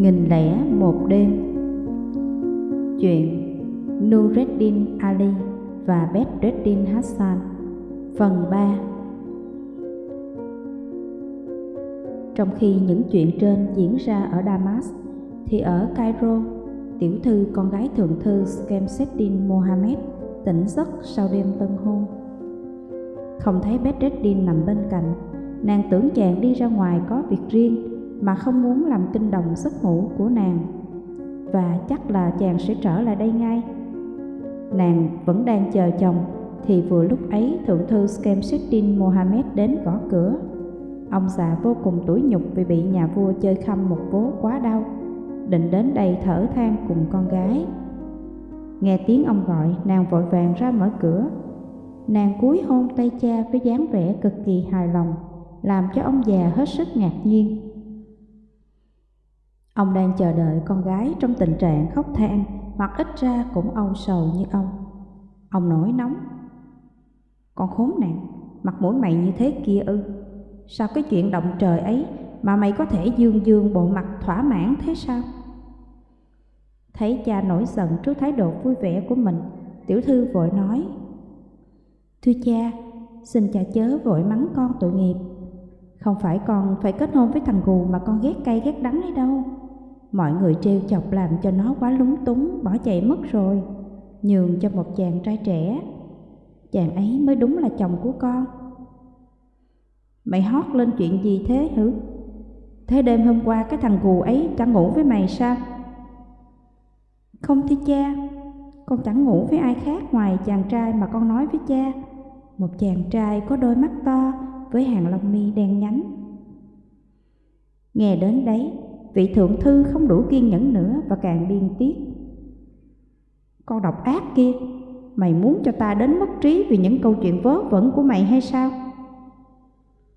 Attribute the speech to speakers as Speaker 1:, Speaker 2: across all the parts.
Speaker 1: Nghìn lẻ một đêm. Chuyện Nureddin Ali và Bedreddin Hassan Phần 3 Trong khi những chuyện trên diễn ra ở Damas Thì ở Cairo, tiểu thư con gái thượng thư Skemseddin Mohammed tỉnh giấc sau đêm tân hôn. Không thấy Bedreddin nằm bên cạnh Nàng tưởng chàng đi ra ngoài có việc riêng mà không muốn làm kinh động giấc ngủ của nàng và chắc là chàng sẽ trở lại đây ngay. Nàng vẫn đang chờ chồng thì vừa lúc ấy thượng thư Skemseddin Mohammed đến gõ cửa. Ông già vô cùng tủi nhục vì bị nhà vua chơi khăm một vố quá đau, định đến đây thở than cùng con gái. Nghe tiếng ông gọi, nàng vội vàng ra mở cửa. Nàng cúi hôn tay cha với dáng vẻ cực kỳ hài lòng, làm cho ông già hết sức ngạc nhiên. Ông đang chờ đợi con gái trong tình trạng khóc than hoặc ít ra cũng âu sầu như ông. Ông nổi nóng. Con khốn nạn, mặt mũi mày như thế kia ư. Sao cái chuyện động trời ấy mà mày có thể dương dương bộ mặt thỏa mãn thế sao? Thấy cha nổi giận trước thái độ vui vẻ của mình, tiểu thư vội nói. Thưa cha, xin cha chớ vội mắng con tội nghiệp. Không phải con phải kết hôn với thằng gù mà con ghét cay ghét đắng ấy đâu. Mọi người trêu chọc làm cho nó quá lúng túng, bỏ chạy mất rồi, nhường cho một chàng trai trẻ. Chàng ấy mới đúng là chồng của con. Mày hót lên chuyện gì thế hử? Thế đêm hôm qua cái thằng gù ấy chẳng ngủ với mày sao? Không thưa cha, con chẳng ngủ với ai khác ngoài chàng trai mà con nói với cha. Một chàng trai có đôi mắt to với hàng lông mi đen nhánh. Nghe đến đấy, vị thượng thư không đủ kiên nhẫn nữa và càng điên tiết. Con độc ác kia, mày muốn cho ta đến mất trí vì những câu chuyện vớ vẩn của mày hay sao?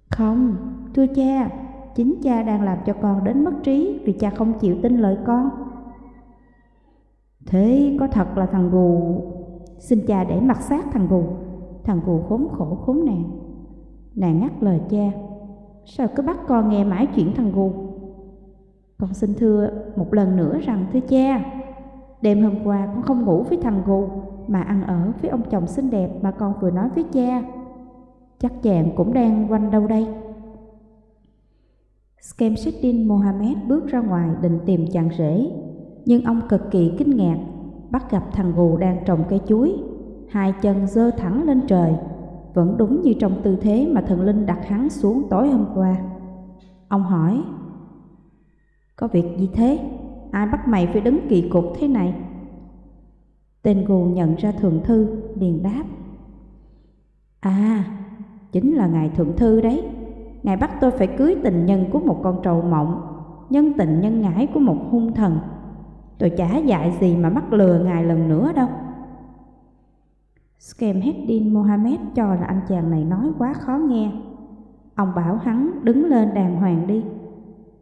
Speaker 1: Không, thưa cha, chính cha đang làm cho con đến mất trí vì cha không chịu tin lời con. Thế có thật là thằng gù, xin cha để mặt sát thằng gù, thằng gù khốn khổ khốn nạn. Nàng ngắt lời cha, sao cứ bắt con nghe mãi chuyện thằng gù? Con xin thưa một lần nữa rằng thưa cha, đêm hôm qua con không ngủ với thằng gù mà ăn ở với ông chồng xinh đẹp mà con vừa nói với cha. Chắc chàng cũng đang quanh đâu đây. Skemseddin Mohammed bước ra ngoài định tìm chàng rể, nhưng ông cực kỳ kinh ngạc, bắt gặp thằng gù đang trồng cây chuối, hai chân dơ thẳng lên trời, vẫn đúng như trong tư thế mà thần linh đặt hắn xuống tối hôm qua. Ông hỏi, có việc gì thế? Ai bắt mày phải đứng kỳ cục thế này? Tên gù nhận ra thượng thư, liền đáp. À, chính là ngài thượng thư đấy. Ngài bắt tôi phải cưới tình nhân của một con trầu mộng, nhân tình nhân ngãi của một hung thần. Tôi chả dạy gì mà mắc lừa ngài lần nữa đâu. Skemheddin Mohammed cho là anh chàng này nói quá khó nghe. Ông bảo hắn đứng lên đàng hoàng đi.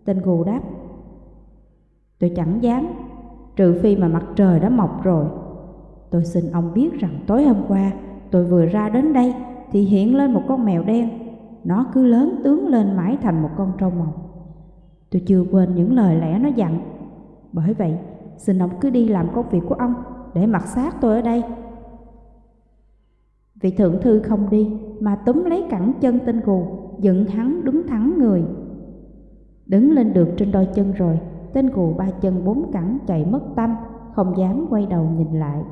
Speaker 1: Tên gù đáp, Tôi chẳng dám, trừ phi mà mặt trời đã mọc rồi. Tôi xin ông biết rằng tối hôm qua tôi vừa ra đến đây thì hiện lên một con mèo đen. Nó cứ lớn tướng lên mãi thành một con trâu màu. Tôi chưa quên những lời lẽ nó dặn. Bởi vậy, xin ông cứ đi làm công việc của ông để mặc sát tôi ở đây. Vị thượng thư không đi mà túm lấy cẳng chân tên gù, dựng hắn đứng thẳng người. Đứng lên được trên đôi chân rồi, Tên cù ba chân bốn cẳng chạy mất tâm, không dám quay đầu nhìn lại.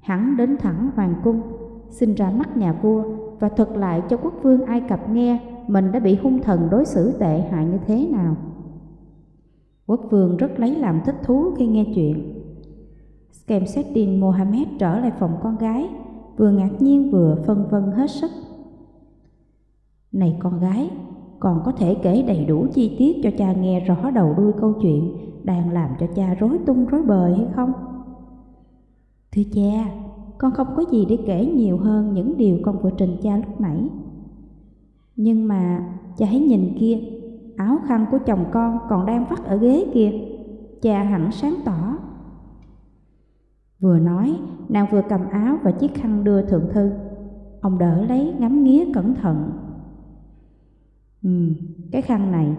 Speaker 1: Hắn đến thẳng hoàng cung, xin ra mắt nhà vua và thuật lại cho quốc vương Ai Cập nghe mình đã bị hung thần đối xử tệ hại như thế nào. Quốc vương rất lấy làm thích thú khi nghe chuyện. Skemseddin Mohammed trở lại phòng con gái, vừa ngạc nhiên vừa phân vân hết sức. Này con gái, còn có thể kể đầy đủ chi tiết cho cha nghe rõ đầu đuôi câu chuyện đang làm cho cha rối tung rối bời hay không? Thưa cha, con không có gì để kể nhiều hơn những điều con vừa trình cha lúc nãy. Nhưng mà cha hãy nhìn kia, áo khăn của chồng con còn đang vắt ở ghế kia. Cha hẳn sáng tỏ. Vừa nói, nàng vừa cầm áo và chiếc khăn đưa thượng thư. Ông đỡ lấy ngắm nghía cẩn thận Ừ, cái khăn này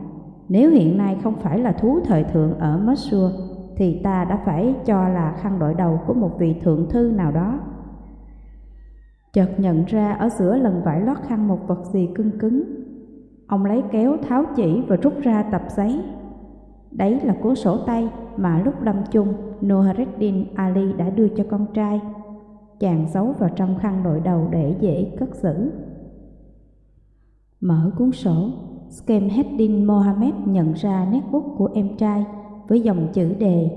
Speaker 1: Nếu hiện nay không phải là thú thời thượng ở Mosul, thì ta đã phải cho là khăn đội đầu của một vị thượng thư nào đó. Chợt nhận ra ở giữa lần vải lót khăn một vật gì cưng cứng. Ông lấy kéo tháo chỉ và rút ra tập giấy. Đấy là cuốn sổ tay mà lúc lâm chung Nohareddin Ali đã đưa cho con trai. Chàng giấu vào trong khăn đội đầu để dễ cất giữ. Mở cuốn sổ, Skemheddin Mohammed nhận ra nét bút của em trai với dòng chữ đề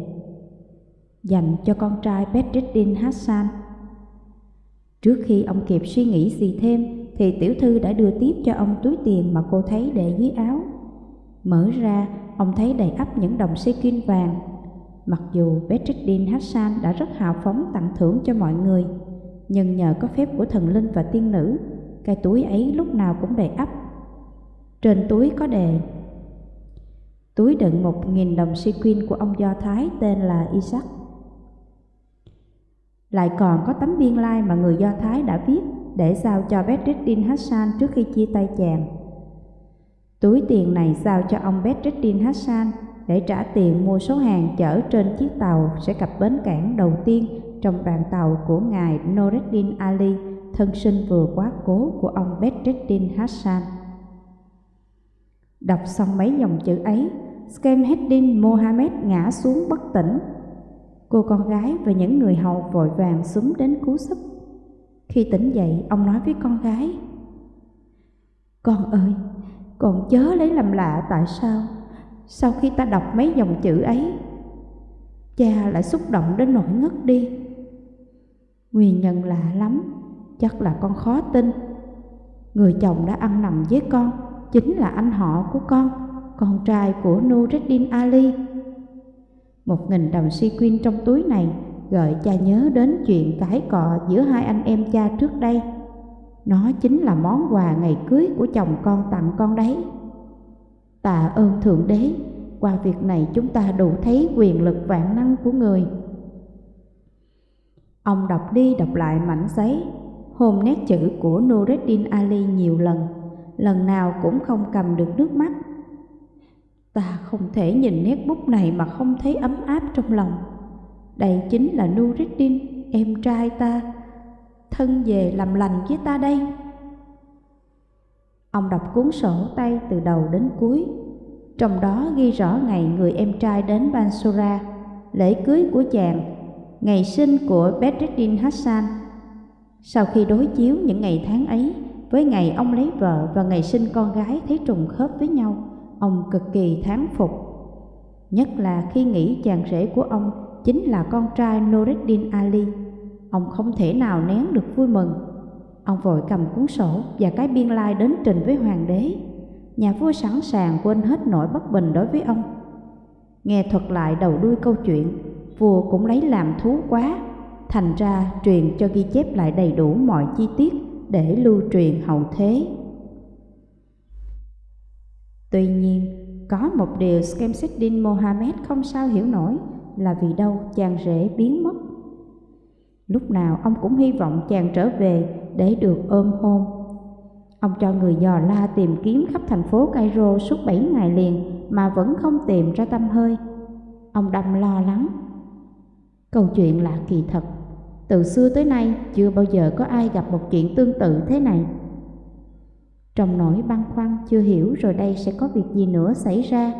Speaker 1: dành cho con trai Bedreddin Hassan. Trước khi ông kịp suy nghĩ gì thêm thì tiểu thư đã đưa tiếp cho ông túi tiền mà cô thấy để dưới áo. Mở ra, ông thấy đầy ắp những đồng sequin vàng. Mặc dù Bedreddin Hassan đã rất hào phóng tặng thưởng cho mọi người, nhưng nhờ có phép của thần linh và tiên nữ, cái túi ấy lúc nào cũng đầy ắp. Trên túi có đề túi đựng một nghìn đồng sequin của ông Do Thái tên là Isaac. Lại còn có tấm biên lai mà người Do Thái đã viết để giao cho Bedreddin Hassan trước khi chia tay chàng. Túi tiền này giao cho ông Bedreddin Hassan để trả tiền mua số hàng chở trên chiếc tàu sẽ cập bến cảng đầu tiên trong đoàn tàu của ngài Noreddin Ali, thân sinh vừa quá cố của ông Bedreddin Hassan. Đọc xong mấy dòng chữ ấy, Skemheddin Mohammed ngã xuống bất tỉnh. Cô con gái và những người hầu vội vàng súng đến cứu giúp. Khi tỉnh dậy, ông nói với con gái, Con ơi, con chớ lấy làm lạ tại sao sau khi ta đọc mấy dòng chữ ấy cha lại xúc động đến nỗi ngất đi nguyên nhân lạ lắm chắc là con khó tin. Người chồng đã ăn nằm với con chính là anh họ của con con trai của Nureddin Ali. Một nghìn đồng sequin trong túi này gợi cha nhớ đến chuyện cãi cọ giữa hai anh em cha trước đây. Nó chính là món quà ngày cưới của chồng con tặng con đấy. Tạ ơn Thượng Đế, qua việc này chúng ta đủ thấy quyền lực vạn năng của người. Ông đọc đi đọc lại mảnh giấy, hồn nét chữ của Nureddin Ali nhiều lần, lần nào cũng không cầm được nước mắt. Ta không thể nhìn nét bút này mà không thấy ấm áp trong lòng. Đây chính là Nureddin, em trai ta, thân về làm lành với ta đây. Ông đọc cuốn sổ tay từ đầu đến cuối, trong đó ghi rõ ngày người em trai đến Bansura, lễ cưới của chàng, ngày sinh của Bedreddin Hassan. Sau khi đối chiếu những ngày tháng ấy với ngày ông lấy vợ và ngày sinh con gái thấy trùng khớp với nhau, ông cực kỳ thán phục. Nhất là khi nghĩ chàng rể của ông chính là con trai Nureddin Ali, ông không thể nào nén được vui mừng Ông vội cầm cuốn sổ và cái biên lai đến trình với hoàng đế. Nhà vua sẵn sàng quên hết nỗi bất bình đối với ông. Nghe thuật lại đầu đuôi câu chuyện, vua cũng lấy làm thú quá, thành ra truyền cho ghi chép lại đầy đủ mọi chi tiết để lưu truyền hậu thế. Tuy nhiên, có một điều Skemseddin Mohammed không sao hiểu nổi là vì đâu chàng rể biến mất. Lúc nào ông cũng hy vọng chàng trở về để được ôm hôn. Ông cho người dò la tìm kiếm khắp thành phố Cairo suốt 7 ngày liền mà vẫn không tìm ra tâm hơi. Ông đâm lo lắng. Câu chuyện là kỳ thật. Từ xưa tới nay chưa bao giờ có ai gặp một chuyện tương tự thế này. Trong nỗi băn khoăn chưa hiểu rồi đây sẽ có việc gì nữa xảy ra,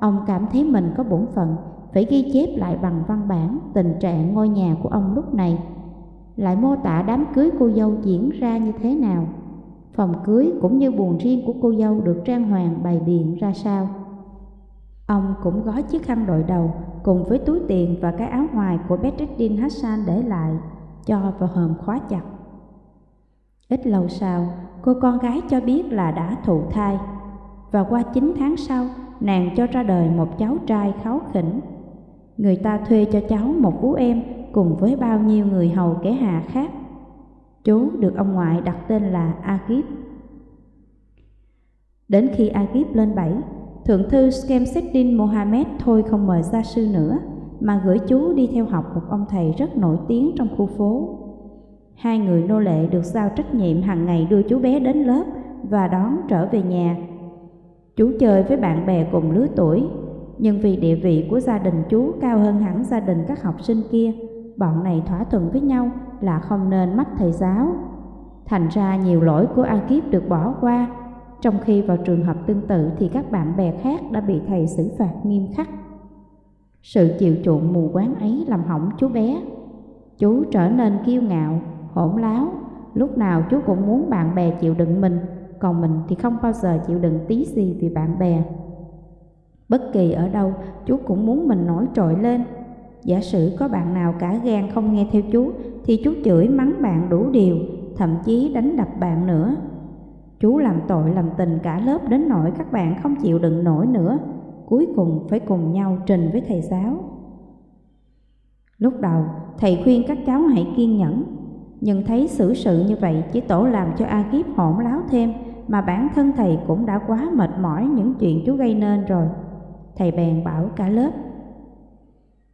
Speaker 1: ông cảm thấy mình có bổn phận phải ghi chép lại bằng văn bản tình trạng ngôi nhà của ông lúc này lại mô tả đám cưới cô dâu diễn ra như thế nào. Phòng cưới cũng như buồn riêng của cô dâu được trang hoàng bày biện ra sao. Ông cũng gói chiếc khăn đội đầu cùng với túi tiền và cái áo ngoài của Bedreddin Hassan để lại, cho vào hòm khóa chặt. Ít lâu sau, cô con gái cho biết là đã thụ thai, và qua 9 tháng sau, nàng cho ra đời một cháu trai kháu khỉnh. Người ta thuê cho cháu một vú em cùng với bao nhiêu người hầu kẻ hạ khác. Chú được ông ngoại đặt tên là Agip. Đến khi Agip lên bảy, Thượng thư Skemseddin Mohammed thôi không mời gia sư nữa, mà gửi chú đi theo học một ông thầy rất nổi tiếng trong khu phố. Hai người nô lệ được giao trách nhiệm hàng ngày đưa chú bé đến lớp và đón trở về nhà. Chú chơi với bạn bè cùng lứa tuổi, nhưng vì địa vị của gia đình chú cao hơn hẳn gia đình các học sinh kia, bọn này thỏa thuận với nhau là không nên mách thầy giáo. Thành ra nhiều lỗi của A Kiếp được bỏ qua, trong khi vào trường hợp tương tự thì các bạn bè khác đã bị thầy xử phạt nghiêm khắc. Sự chịu chuộng mù quáng ấy làm hỏng chú bé. Chú trở nên kiêu ngạo, hỗn láo, lúc nào chú cũng muốn bạn bè chịu đựng mình, còn mình thì không bao giờ chịu đựng tí gì vì bạn bè. Bất kỳ ở đâu, chú cũng muốn mình nổi trội lên. Giả sử có bạn nào cả gan không nghe theo chú, thì chú chửi mắng bạn đủ điều, thậm chí đánh đập bạn nữa. Chú làm tội làm tình cả lớp đến nỗi các bạn không chịu đựng nổi nữa, cuối cùng phải cùng nhau trình với thầy giáo. Lúc đầu, thầy khuyên các cháu hãy kiên nhẫn, nhưng thấy xử sự như vậy chỉ tổ làm cho A Kiếp hỗn láo thêm, mà bản thân thầy cũng đã quá mệt mỏi những chuyện chú gây nên rồi. Thầy bèn bảo cả lớp.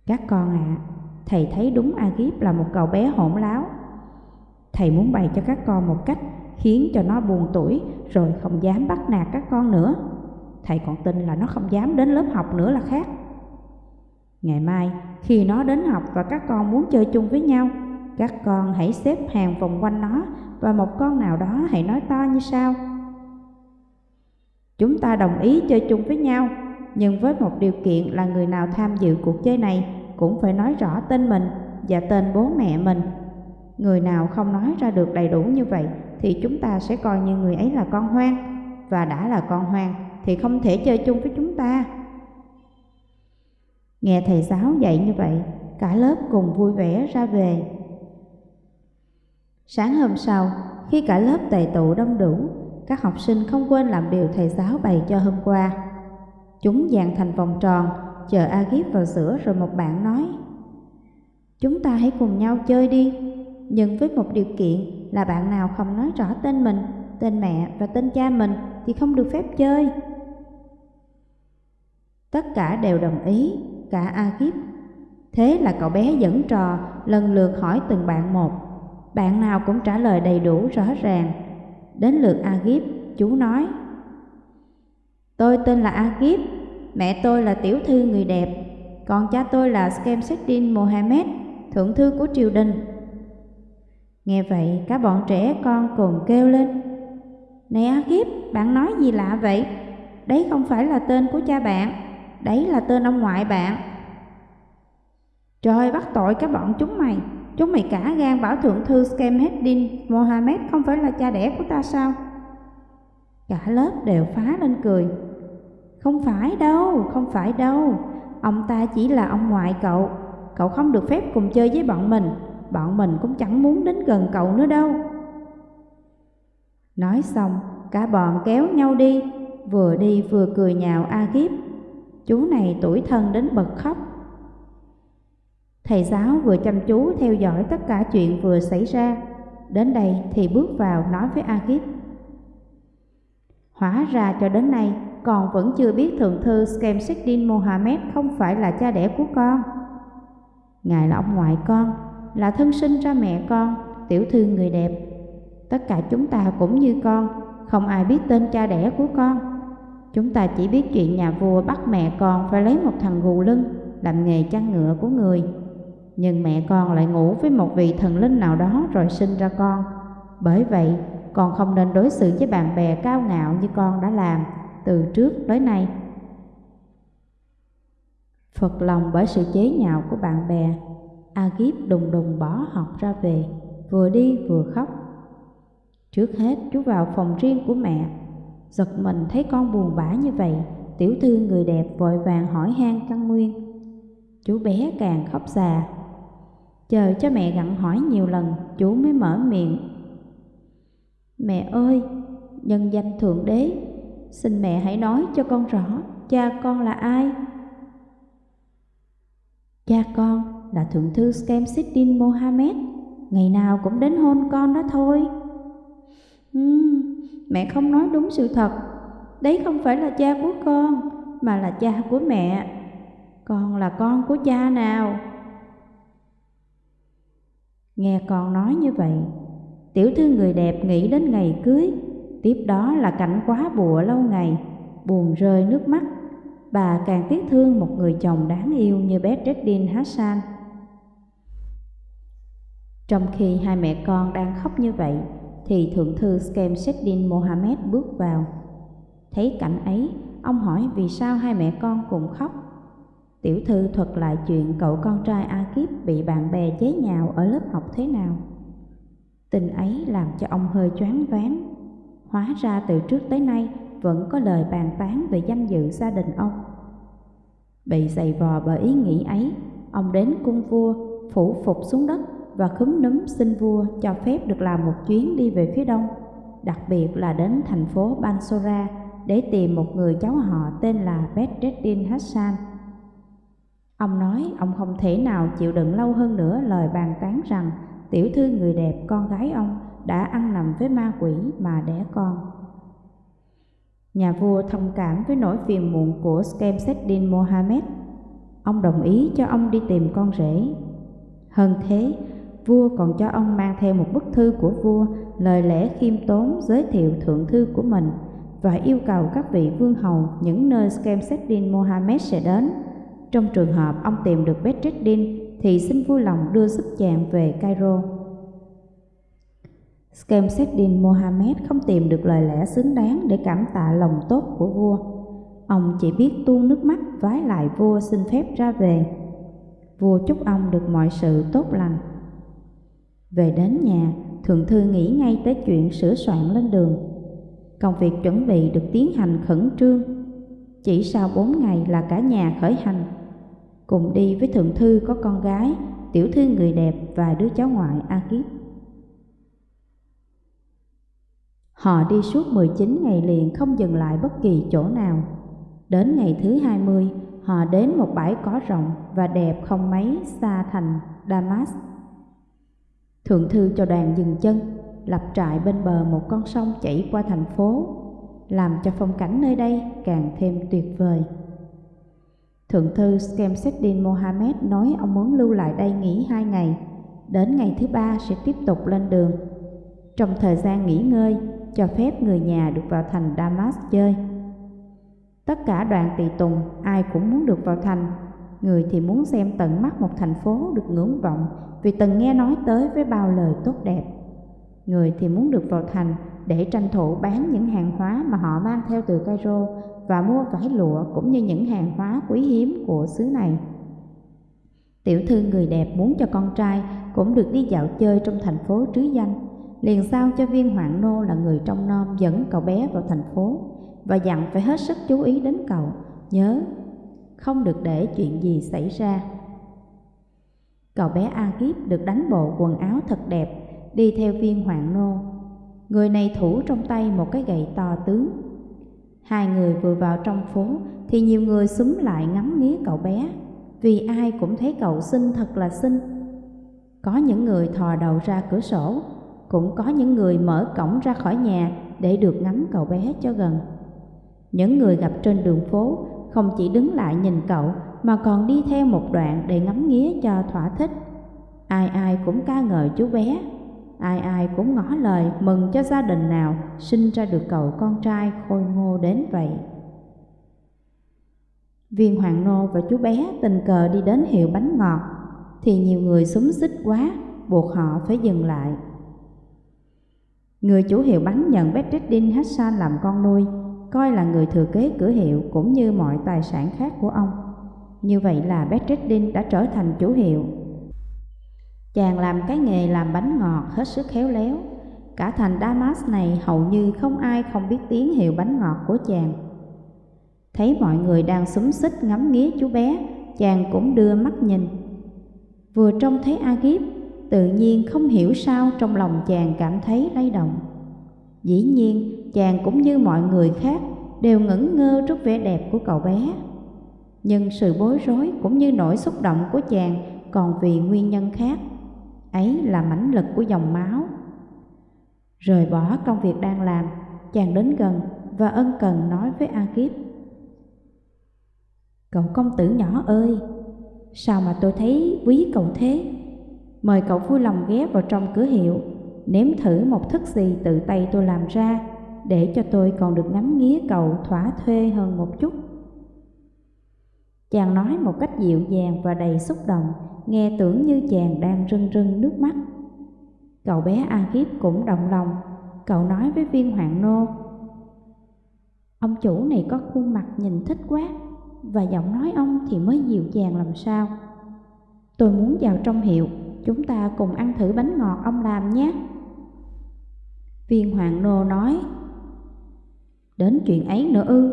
Speaker 1: Các con ạ, à, thầy thấy đúng A Kiếp là một cậu bé hỗn láo. Thầy muốn bày cho các con một cách khiến cho nó buồn tuổi rồi không dám bắt nạt các con nữa. Thầy còn tin là nó không dám đến lớp học nữa là khác. Ngày mai, khi nó đến học và các con muốn chơi chung với nhau, các con hãy xếp hàng vòng quanh nó và một con nào đó hãy nói to như sau. Chúng ta đồng ý chơi chung với nhau, nhưng với một điều kiện là người nào tham dự cuộc chơi này cũng phải nói rõ tên mình và tên bố mẹ mình. Người nào không nói ra được đầy đủ như vậy thì chúng ta sẽ coi như người ấy là con hoang, và đã là con hoang thì không thể chơi chung với chúng ta. Nghe thầy giáo dạy như vậy, cả lớp cùng vui vẻ ra về. Sáng hôm sau, khi cả lớp tề tụ đông đủ, các học sinh không quên làm điều thầy giáo bày cho hôm qua. Chúng dàn thành vòng tròn, chờ Agip vào giữa rồi một bạn nói Chúng ta hãy cùng nhau chơi đi, nhưng với một điều kiện là bạn nào không nói rõ tên mình, tên mẹ và tên cha mình thì không được phép chơi. Tất cả đều đồng ý, cả Agip. Thế là cậu bé dẫn trò lần lượt hỏi từng bạn một. Bạn nào cũng trả lời đầy đủ rõ ràng. Đến lượt Agip, chú nói Tôi tên là Agip, mẹ tôi là tiểu thư người đẹp, còn cha tôi là Skemseddin Mohammed, thượng thư của triều đình. Nghe vậy, các bọn trẻ con cùng kêu lên Này Agip, bạn nói gì lạ vậy? Đấy không phải là tên của cha bạn, đấy là tên ông ngoại bạn. Trời bắt tội các bọn chúng mày, chúng mày cả gan bảo thượng thư Skemheddin Mohammed không phải là cha đẻ của ta sao? Cả lớp đều phá lên cười. Không phải đâu, không phải đâu, ông ta chỉ là ông ngoại cậu, cậu không được phép cùng chơi với bọn mình, bọn mình cũng chẳng muốn đến gần cậu nữa đâu. Nói xong, cả bọn kéo nhau đi, vừa đi vừa cười nhạo A Kiếp. Chú này tuổi thân đến bật khóc. Thầy giáo vừa chăm chú theo dõi tất cả chuyện vừa xảy ra. Đến đây thì bước vào nói với A Kiếp. Hóa ra cho đến nay con vẫn chưa biết thượng thư Skemseddin Mohammed không phải là cha đẻ của con. Ngài là ông ngoại con, là thân sinh ra mẹ con, tiểu thư người đẹp. Tất cả chúng ta cũng như con, không ai biết tên cha đẻ của con. Chúng ta chỉ biết chuyện nhà vua bắt mẹ con phải lấy một thằng gù lưng làm nghề chăn ngựa của người. Nhưng mẹ con lại ngủ với một vị thần linh nào đó rồi sinh ra con. Bởi vậy, con không nên đối xử với bạn bè cao ngạo như con đã làm từ trước tới nay. Phật lòng bởi sự chế nhạo của bạn bè, A Kiếp đùng đùng bỏ học ra về, vừa đi vừa khóc. Trước hết chú vào phòng riêng của mẹ, giật mình thấy con buồn bã như vậy, tiểu thư người đẹp vội vàng hỏi han căn nguyên. Chú bé càng khóc già, chờ cho mẹ gặn hỏi nhiều lần, chú mới mở miệng. Mẹ ơi, nhân danh Thượng Đế, xin mẹ hãy nói cho con rõ, cha con là ai? Cha con là Thượng Thư Skemsiddin Mohammed, ngày nào cũng đến hôn con đó thôi. Uhm, mẹ không nói đúng sự thật, đấy không phải là cha của con, mà là cha của mẹ. Con là con của cha nào? Nghe con nói như vậy, tiểu thư người đẹp nghĩ đến ngày cưới, tiếp đó là cảnh quá bùa lâu ngày, buồn rơi nước mắt. Bà càng tiếc thương một người chồng đáng yêu như bé Bedreddin Hassan. Trong khi hai mẹ con đang khóc như vậy, thì thượng thư Skemseddin Mohammed bước vào. Thấy cảnh ấy, ông hỏi vì sao hai mẹ con cùng khóc. Tiểu thư thuật lại chuyện cậu con trai Akib bị bạn bè chế nhạo ở lớp học thế nào. Tình ấy làm cho ông hơi choáng váng. Hóa ra từ trước tới nay vẫn có lời bàn tán về danh dự gia đình ông. Bị giày vò bởi ý nghĩ ấy, ông đến cung vua, phủ phục xuống đất và khúm núm xin vua cho phép được làm một chuyến đi về phía đông, đặc biệt là đến thành phố Bansora để tìm một người cháu họ tên là Bedreddin Hassan. Ông nói ông không thể nào chịu đựng lâu hơn nữa lời bàn tán rằng tiểu thư người đẹp con gái ông đã ăn nằm với ma quỷ mà đẻ con. Nhà vua thông cảm với nỗi phiền muộn của Skemseddin Mohammed. Ông đồng ý cho ông đi tìm con rể. Hơn thế, vua còn cho ông mang theo một bức thư của vua, lời lẽ khiêm tốn giới thiệu thượng thư của mình và yêu cầu các vị vương hầu những nơi Skemseddin Mohammed sẽ đến. Trong trường hợp ông tìm được Bedreddin thì xin vui lòng đưa giúp chàng về Cairo. Skemseddin Mohammed không tìm được lời lẽ xứng đáng để cảm tạ lòng tốt của vua. Ông chỉ biết tuôn nước mắt vái lại vua xin phép ra về. Vua chúc ông được mọi sự tốt lành. Về đến nhà, thượng thư nghĩ ngay tới chuyện sửa soạn lên đường. Công việc chuẩn bị được tiến hành khẩn trương. Chỉ sau bốn ngày là cả nhà khởi hành. Cùng đi với thượng thư có con gái, tiểu thư người đẹp và đứa cháu ngoại A Kiếp. Họ đi suốt 19 ngày liền không dừng lại bất kỳ chỗ nào. Đến ngày thứ 20, họ đến một bãi cỏ rộng và đẹp không mấy xa thành Damas. Thượng thư cho đoàn dừng chân, lập trại bên bờ một con sông chảy qua thành phố, làm cho phong cảnh nơi đây càng thêm tuyệt vời. Thượng thư Skemseddin Mohammed nói ông muốn lưu lại đây nghỉ hai ngày, đến ngày thứ ba sẽ tiếp tục lên đường. Trong thời gian nghỉ ngơi, cho phép người nhà được vào thành Damas chơi. Tất cả đoàn tỳ tùng ai cũng muốn được vào thành, người thì muốn xem tận mắt một thành phố được ngưỡng vọng vì từng nghe nói tới với bao lời tốt đẹp. Người thì muốn được vào thành để tranh thủ bán những hàng hóa mà họ mang theo từ Cairo và mua vải lụa cũng như những hàng hóa quý hiếm của xứ này. Tiểu thư người đẹp muốn cho con trai cũng được đi dạo chơi trong thành phố trứ danh liền sao cho viên hoạn nô là người trong nom dẫn cậu bé vào thành phố và dặn phải hết sức chú ý đến cậu, nhớ không được để chuyện gì xảy ra. Cậu bé A Kiếp được đánh bộ quần áo thật đẹp, đi theo viên hoạn nô. Người này thủ trong tay một cái gậy to tướng. Hai người vừa vào trong phố thì nhiều người súng lại ngắm nghía cậu bé, vì ai cũng thấy cậu xinh thật là xinh. Có những người thò đầu ra cửa sổ cũng có những người mở cổng ra khỏi nhà để được ngắm cậu bé cho gần. Những người gặp trên đường phố không chỉ đứng lại nhìn cậu mà còn đi theo một đoạn để ngắm nghía cho thỏa thích. Ai ai cũng ca ngợi chú bé, ai ai cũng ngỏ lời mừng cho gia đình nào sinh ra được cậu con trai khôi ngô đến vậy. Viên Hoàng Nô và chú bé tình cờ đi đến hiệu bánh ngọt, thì nhiều người súng xích quá, buộc họ phải dừng lại. Người chủ hiệu bánh nhận Bedreddin Hassan làm con nuôi, coi là người thừa kế cửa hiệu cũng như mọi tài sản khác của ông. Như vậy là Bedreddin đã trở thành chủ hiệu. Chàng làm cái nghề làm bánh ngọt hết sức khéo léo. Cả thành Damas này hầu như không ai không biết tiếng hiệu bánh ngọt của chàng. Thấy mọi người đang súng xích ngắm nghía chú bé, chàng cũng đưa mắt nhìn. Vừa trông thấy Agip, tự nhiên không hiểu sao trong lòng chàng cảm thấy lay động. Dĩ nhiên, chàng cũng như mọi người khác đều ngẩn ngơ trước vẻ đẹp của cậu bé. Nhưng sự bối rối cũng như nỗi xúc động của chàng còn vì nguyên nhân khác. Ấy là mãnh lực của dòng máu. Rời bỏ công việc đang làm, chàng đến gần và ân cần nói với A Kiếp. Cậu công tử nhỏ ơi, sao mà tôi thấy quý cậu thế? Mời cậu vui lòng ghé vào trong cửa hiệu, nếm thử một thức gì tự tay tôi làm ra, để cho tôi còn được ngắm nghía cậu thỏa thuê hơn một chút. Chàng nói một cách dịu dàng và đầy xúc động, nghe tưởng như chàng đang rưng rưng nước mắt. Cậu bé A Kiếp cũng động lòng, cậu nói với viên hoàng nô. Ông chủ này có khuôn mặt nhìn thích quá, và giọng nói ông thì mới dịu dàng làm sao. Tôi muốn vào trong hiệu, chúng ta cùng ăn thử bánh ngọt ông làm nhé. Viên hoàng nô nói, Đến chuyện ấy nữa ư,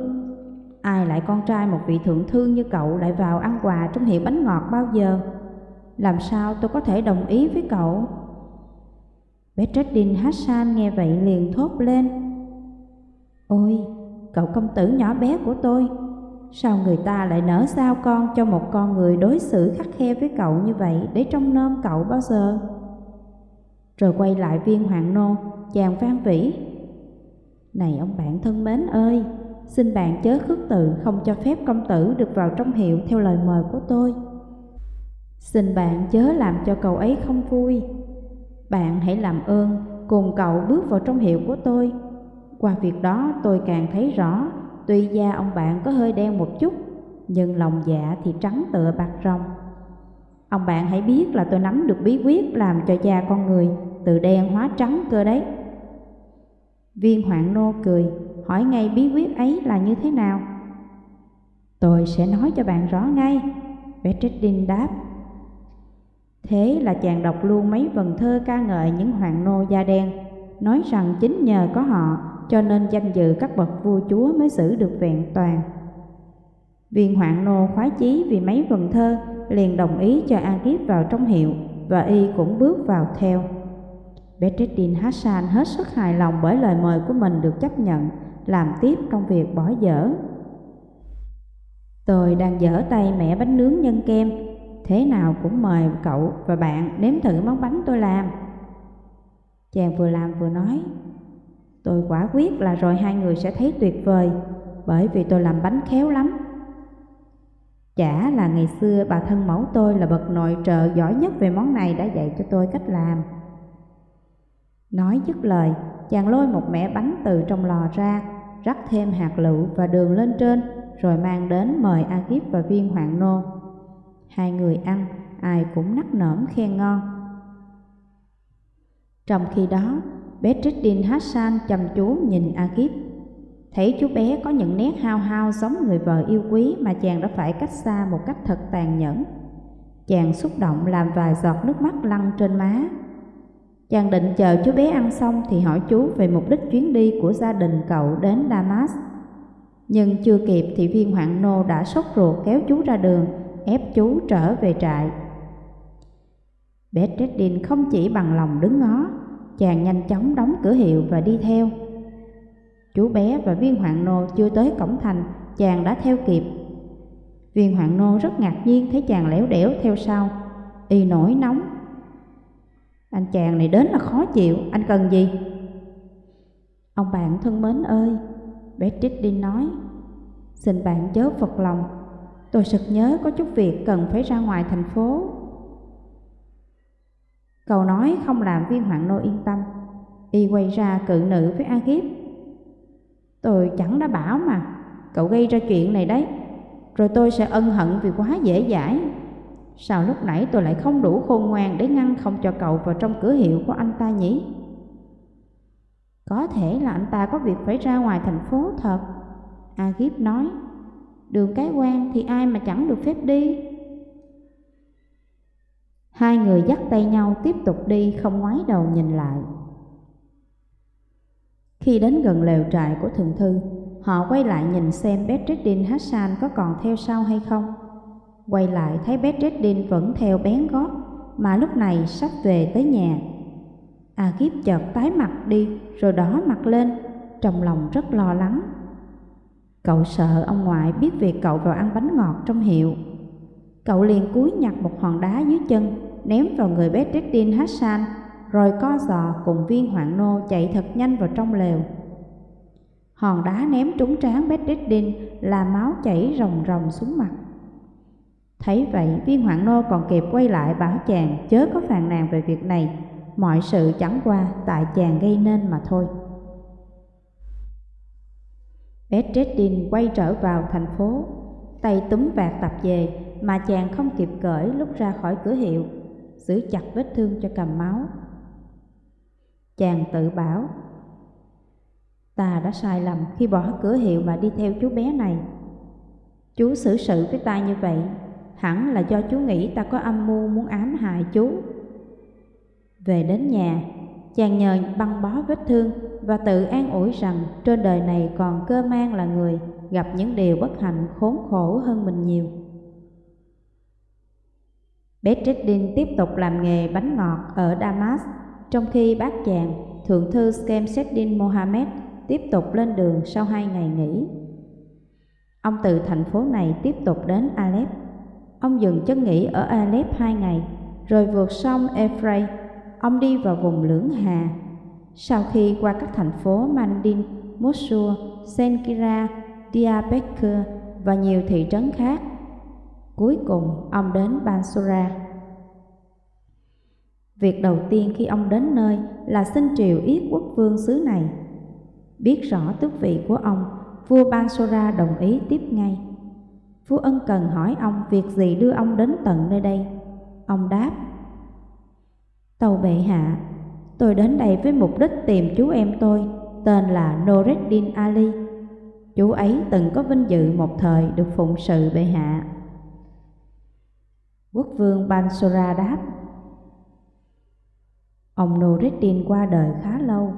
Speaker 1: ai lại con trai một vị thượng thư như cậu lại vào ăn quà trong hiệu bánh ngọt bao giờ? Làm sao tôi có thể đồng ý với cậu? Bedreddin Hassan nghe vậy liền thốt lên. Ôi, cậu công tử nhỏ bé của tôi, sao người ta lại nỡ sao con cho một con người đối xử khắc khe với cậu như vậy để trông nom cậu bao giờ? Rồi quay lại viên hoàng nô, chàng Phan vĩ. Này ông bạn thân mến ơi, xin bạn chớ khước từ không cho phép công tử được vào trong hiệu theo lời mời của tôi. Xin bạn chớ làm cho cậu ấy không vui. Bạn hãy làm ơn cùng cậu bước vào trong hiệu của tôi. Qua việc đó tôi càng thấy rõ, tuy da ông bạn có hơi đen một chút, nhưng lòng dạ thì trắng tựa bạc rồng. Ông bạn hãy biết là tôi nắm được bí quyết làm cho da con người từ đen hóa trắng cơ đấy. Viên hoạn nô cười, hỏi ngay bí quyết ấy là như thế nào. Tôi sẽ nói cho bạn rõ ngay, Petridin đáp. Thế là chàng đọc luôn mấy vần thơ ca ngợi những hoàng nô da đen, nói rằng chính nhờ có họ cho nên danh dự các bậc vua chúa mới giữ được vẹn toàn. Viên hoạn nô khoái chí vì mấy vần thơ liền đồng ý cho A Kiếp vào trong hiệu và y cũng bước vào theo. Bedreddin Hassan hết sức hài lòng bởi lời mời của mình được chấp nhận làm tiếp công việc bỏ dở. Tôi đang dở tay mẹ bánh nướng nhân kem thế nào cũng mời cậu và bạn nếm thử món bánh tôi làm. Chàng vừa làm vừa nói, tôi quả quyết là rồi hai người sẽ thấy tuyệt vời, bởi vì tôi làm bánh khéo lắm. Chả là ngày xưa bà thân mẫu tôi là bậc nội trợ giỏi nhất về món này đã dạy cho tôi cách làm. Nói dứt lời, chàng lôi một mẻ bánh từ trong lò ra, rắc thêm hạt lựu và đường lên trên, rồi mang đến mời A Kiếp và viên hoạn nô. Hai người ăn, ai cũng nắc nởm khen ngon. Trong khi đó, Bedreddin Hassan chăm chú nhìn A Kiếp. Thấy chú bé có những nét hao hao giống người vợ yêu quý mà chàng đã phải cách xa một cách thật tàn nhẫn. Chàng xúc động làm vài giọt nước mắt lăn trên má. Chàng định chờ chú bé ăn xong thì hỏi chú về mục đích chuyến đi của gia đình cậu đến Damas. Nhưng chưa kịp thì viên hoạn nô đã sốt ruột kéo chú ra đường ép chú trở về trại. Bé Tredin không chỉ bằng lòng đứng ngó, chàng nhanh chóng đóng cửa hiệu và đi theo. Chú bé và viên hoạn nô chưa tới cổng thành, chàng đã theo kịp. Viên hoạn nô rất ngạc nhiên thấy chàng lẻo đẻo theo sau, y nổi nóng. Anh chàng này đến là khó chịu, anh cần gì? Ông bạn thân mến ơi, Bedreddin nói, xin bạn chớ phật lòng, Tôi sực nhớ có chút việc cần phải ra ngoài thành phố. cầu nói không làm viên hoạn nô yên tâm. Y quay ra cự nữ với A Kiếp. Tôi chẳng đã bảo mà, cậu gây ra chuyện này đấy. Rồi tôi sẽ ân hận vì quá dễ dãi. Sao lúc nãy tôi lại không đủ khôn ngoan để ngăn không cho cậu vào trong cửa hiệu của anh ta nhỉ? Có thể là anh ta có việc phải ra ngoài thành phố thật. A Kiếp nói đường cái quan thì ai mà chẳng được phép đi. Hai người dắt tay nhau tiếp tục đi không ngoái đầu nhìn lại. Khi đến gần lều trại của thượng thư, họ quay lại nhìn xem Bedreddin Hassan có còn theo sau hay không. Quay lại thấy bé Bedreddin vẫn theo bén gót, mà lúc này sắp về tới nhà. A Kiếp chợt tái mặt đi rồi đỏ mặt lên, trong lòng rất lo lắng. Cậu sợ ông ngoại biết việc cậu vào ăn bánh ngọt trong hiệu. Cậu liền cúi nhặt một hòn đá dưới chân, ném vào người bé Bedreddin Hassan, rồi co giò cùng viên hoạn nô chạy thật nhanh vào trong lều. Hòn đá ném trúng trán bé Bedreddin là máu chảy ròng ròng xuống mặt. Thấy vậy, viên hoạn nô còn kịp quay lại bảo chàng chớ có phàn nàn về việc này, mọi sự chẳng qua tại chàng gây nên mà thôi. Bedreddin quay trở vào thành phố, tay túm vạt tập về mà chàng không kịp cởi lúc ra khỏi cửa hiệu, giữ chặt vết thương cho cầm máu. Chàng tự bảo, ta đã sai lầm khi bỏ cửa hiệu mà đi theo chú bé này. Chú xử sự với ta như vậy, hẳn là do chú nghĩ ta có âm mưu muốn ám hại chú. Về đến nhà, chàng nhờ băng bó vết thương và tự an ủi rằng trên đời này còn cơ mang là người gặp những điều bất hạnh khốn khổ hơn mình nhiều. Bedreddin tiếp tục làm nghề bánh ngọt ở Damas, trong khi bác chàng, thượng thư Skemseddin Mohammed, tiếp tục lên đường sau hai ngày nghỉ. Ông từ thành phố này tiếp tục đến Aleppo. Ông dừng chân nghỉ ở Aleph hai ngày, rồi vượt sông Ephraim. Ông đi vào vùng lưỡng hà. Sau khi qua các thành phố Mandin, Mosul, Senkira, Diyarbakir và nhiều thị trấn khác, cuối cùng ông đến Bansura. Việc đầu tiên khi ông đến nơi là xin triều yết quốc vương xứ này. Biết rõ tước vị của ông, vua Bansura đồng ý tiếp ngay. Phú ân cần hỏi ông việc gì đưa ông đến tận nơi đây. Ông đáp, Tàu bệ hạ, tôi đến đây với mục đích tìm chú em tôi, tên là Noreddin Ali. Chú ấy từng có vinh dự một thời được phụng sự bệ hạ. Quốc vương Bansora đáp, Ông Noreddin qua đời khá lâu.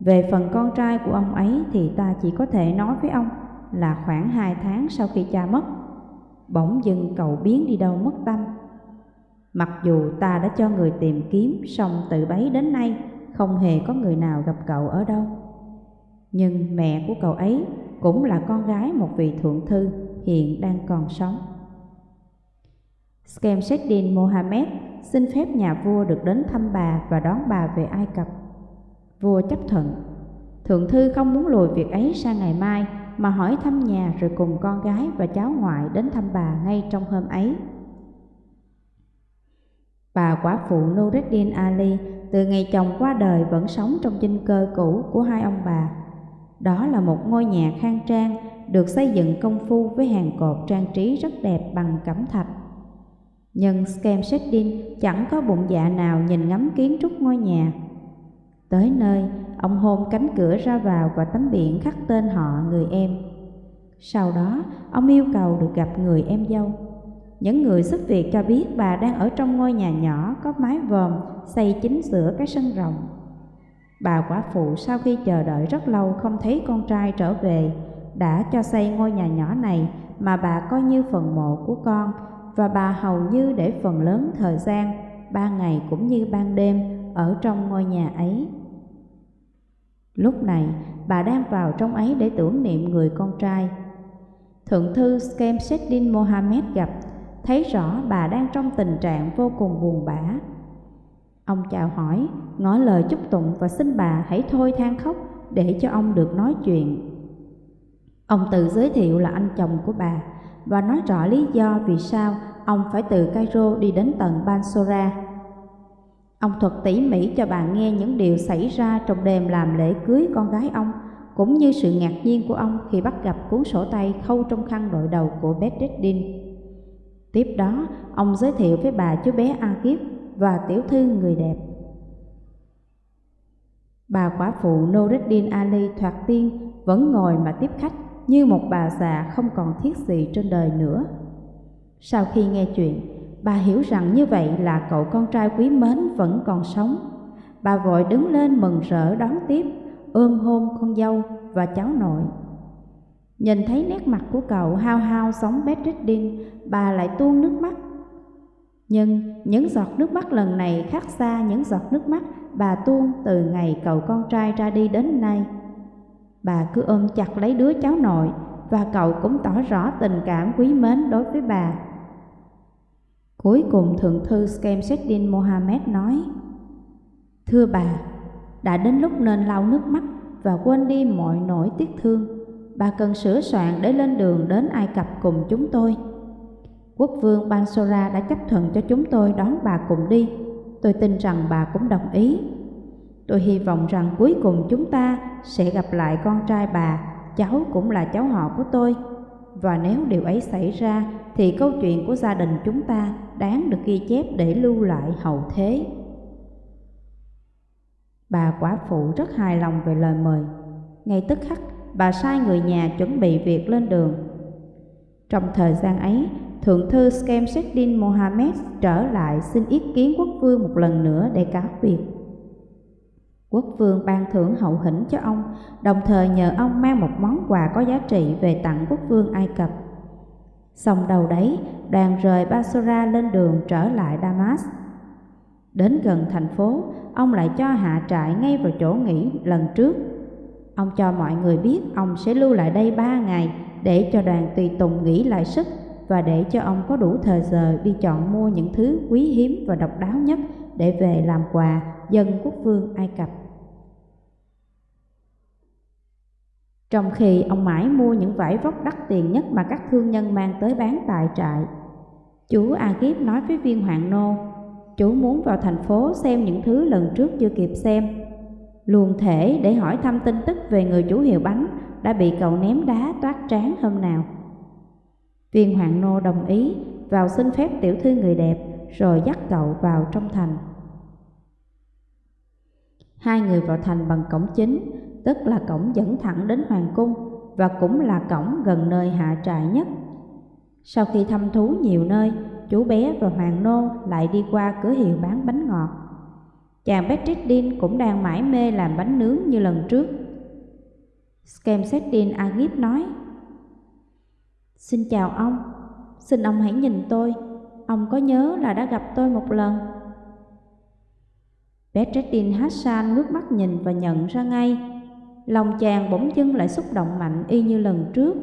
Speaker 1: Về phần con trai của ông ấy thì ta chỉ có thể nói với ông là khoảng hai tháng sau khi cha mất, bỗng dưng cậu biến đi đâu mất tâm. Mặc dù ta đã cho người tìm kiếm, song từ bấy đến nay không hề có người nào gặp cậu ở đâu. Nhưng mẹ của cậu ấy cũng là con gái một vị thượng thư hiện đang còn sống. Skemseddin Mohammed xin phép nhà vua được đến thăm bà và đón bà về Ai Cập. Vua chấp thuận. Thượng thư không muốn lùi việc ấy sang ngày mai mà hỏi thăm nhà rồi cùng con gái và cháu ngoại đến thăm bà ngay trong hôm ấy. Bà quả phụ Nureddin Ali từ ngày chồng qua đời vẫn sống trong dinh cơ cũ của hai ông bà. Đó là một ngôi nhà khang trang được xây dựng công phu với hàng cột trang trí rất đẹp bằng cẩm thạch. Nhưng Skemseddin chẳng có bụng dạ nào nhìn ngắm kiến trúc ngôi nhà. Tới nơi, ông hôn cánh cửa ra vào và tấm biển khắc tên họ người em. Sau đó, ông yêu cầu được gặp người em dâu. Những người giúp việc cho biết bà đang ở trong ngôi nhà nhỏ có mái vòm xây chính giữa cái sân rộng. Bà quả phụ sau khi chờ đợi rất lâu không thấy con trai trở về, đã cho xây ngôi nhà nhỏ này mà bà coi như phần mộ của con và bà hầu như để phần lớn thời gian, ban ngày cũng như ban đêm, ở trong ngôi nhà ấy. Lúc này, bà đang vào trong ấy để tưởng niệm người con trai. Thượng thư Skemseddin Mohammed gặp, thấy rõ bà đang trong tình trạng vô cùng buồn bã. Ông chào hỏi, ngỏ lời chúc tụng và xin bà hãy thôi than khóc để cho ông được nói chuyện. Ông tự giới thiệu là anh chồng của bà và nói rõ lý do vì sao ông phải từ Cairo đi đến tận Bansora. Ông thuật tỉ mỉ cho bà nghe những điều xảy ra trong đêm làm lễ cưới con gái ông, cũng như sự ngạc nhiên của ông khi bắt gặp cuốn sổ tay khâu trong khăn đội đầu của Bedreddin. Tiếp đó, ông giới thiệu với bà chú bé Akif và tiểu thư người đẹp. Bà quả phụ Noreddin Ali thoạt tiên vẫn ngồi mà tiếp khách như một bà già không còn thiết gì trên đời nữa. Sau khi nghe chuyện, bà hiểu rằng như vậy là cậu con trai quý mến vẫn còn sống. Bà vội đứng lên mừng rỡ đón tiếp, ôm hôn con dâu và cháu nội. Nhìn thấy nét mặt của cậu hao hao giống Bedreddin, bà lại tuôn nước mắt. Nhưng những giọt nước mắt lần này khác xa những giọt nước mắt bà tuôn từ ngày cậu con trai ra đi đến nay. Bà cứ ôm chặt lấy đứa cháu nội và cậu cũng tỏ rõ tình cảm quý mến đối với bà. Cuối cùng Thượng thư Skemseddin Mohammed nói Thưa bà, đã đến lúc nên lau nước mắt và quên đi mọi nỗi tiếc thương. Bà cần sửa soạn để lên đường đến Ai Cập cùng chúng tôi. Quốc vương Bansora đã chấp thuận cho chúng tôi đón bà cùng đi. Tôi tin rằng bà cũng đồng ý. Tôi hy vọng rằng cuối cùng chúng ta sẽ gặp lại con trai bà cháu cũng là cháu họ của tôi. Và nếu điều ấy xảy ra thì câu chuyện của gia đình chúng ta đáng được ghi chép để lưu lại hậu thế. Bà quả phụ rất hài lòng về lời mời. Ngay tức khắc, bà sai người nhà chuẩn bị việc lên đường. Trong thời gian ấy, Thượng thư Skemseddin Mohammed trở lại xin ý kiến quốc vương một lần nữa để cáo biệt. Quốc vương ban thưởng hậu hĩnh cho ông, đồng thời nhờ ông mang một món quà có giá trị về tặng quốc vương Ai Cập. Xong đầu đấy, đoàn rời Basora lên đường trở lại Damas. Đến gần thành phố, ông lại cho hạ trại ngay vào chỗ nghỉ lần trước. Ông cho mọi người biết ông sẽ lưu lại đây ba ngày để cho đoàn tùy tùng nghỉ lại sức và để cho ông có đủ thời giờ đi chọn mua những thứ quý hiếm và độc đáo nhất để về làm quà dân quốc vương Ai Cập. Trong khi ông mãi mua những vải vóc đắt tiền nhất mà các thương nhân mang tới bán tại trại, chú Agip nói với viên hoàng nô, chú muốn vào thành phố xem những thứ lần trước chưa kịp xem. Luôn thể để hỏi thăm tin tức về người chủ hiệu bánh đã bị cậu ném đá toát trán hôm nào. Viên hoàng nô đồng ý vào xin phép tiểu thư người đẹp rồi dắt cậu vào trong thành. Hai người vào thành bằng cổng chính, tức là cổng dẫn thẳng đến hoàng cung và cũng là cổng gần nơi hạ trại nhất. Sau khi thăm thú nhiều nơi, chú bé và hoàng nô lại đi qua cửa hiệu bán bánh ngọt. Chàng Petridin cũng đang mải mê làm bánh nướng như lần trước. Skemseddin Agip nói, Xin chào ông, xin ông hãy nhìn tôi, ông có nhớ là đã gặp tôi một lần. Bedreddin Hassan ngước mắt nhìn và nhận ra ngay, lòng chàng bỗng dưng lại xúc động mạnh y như lần trước.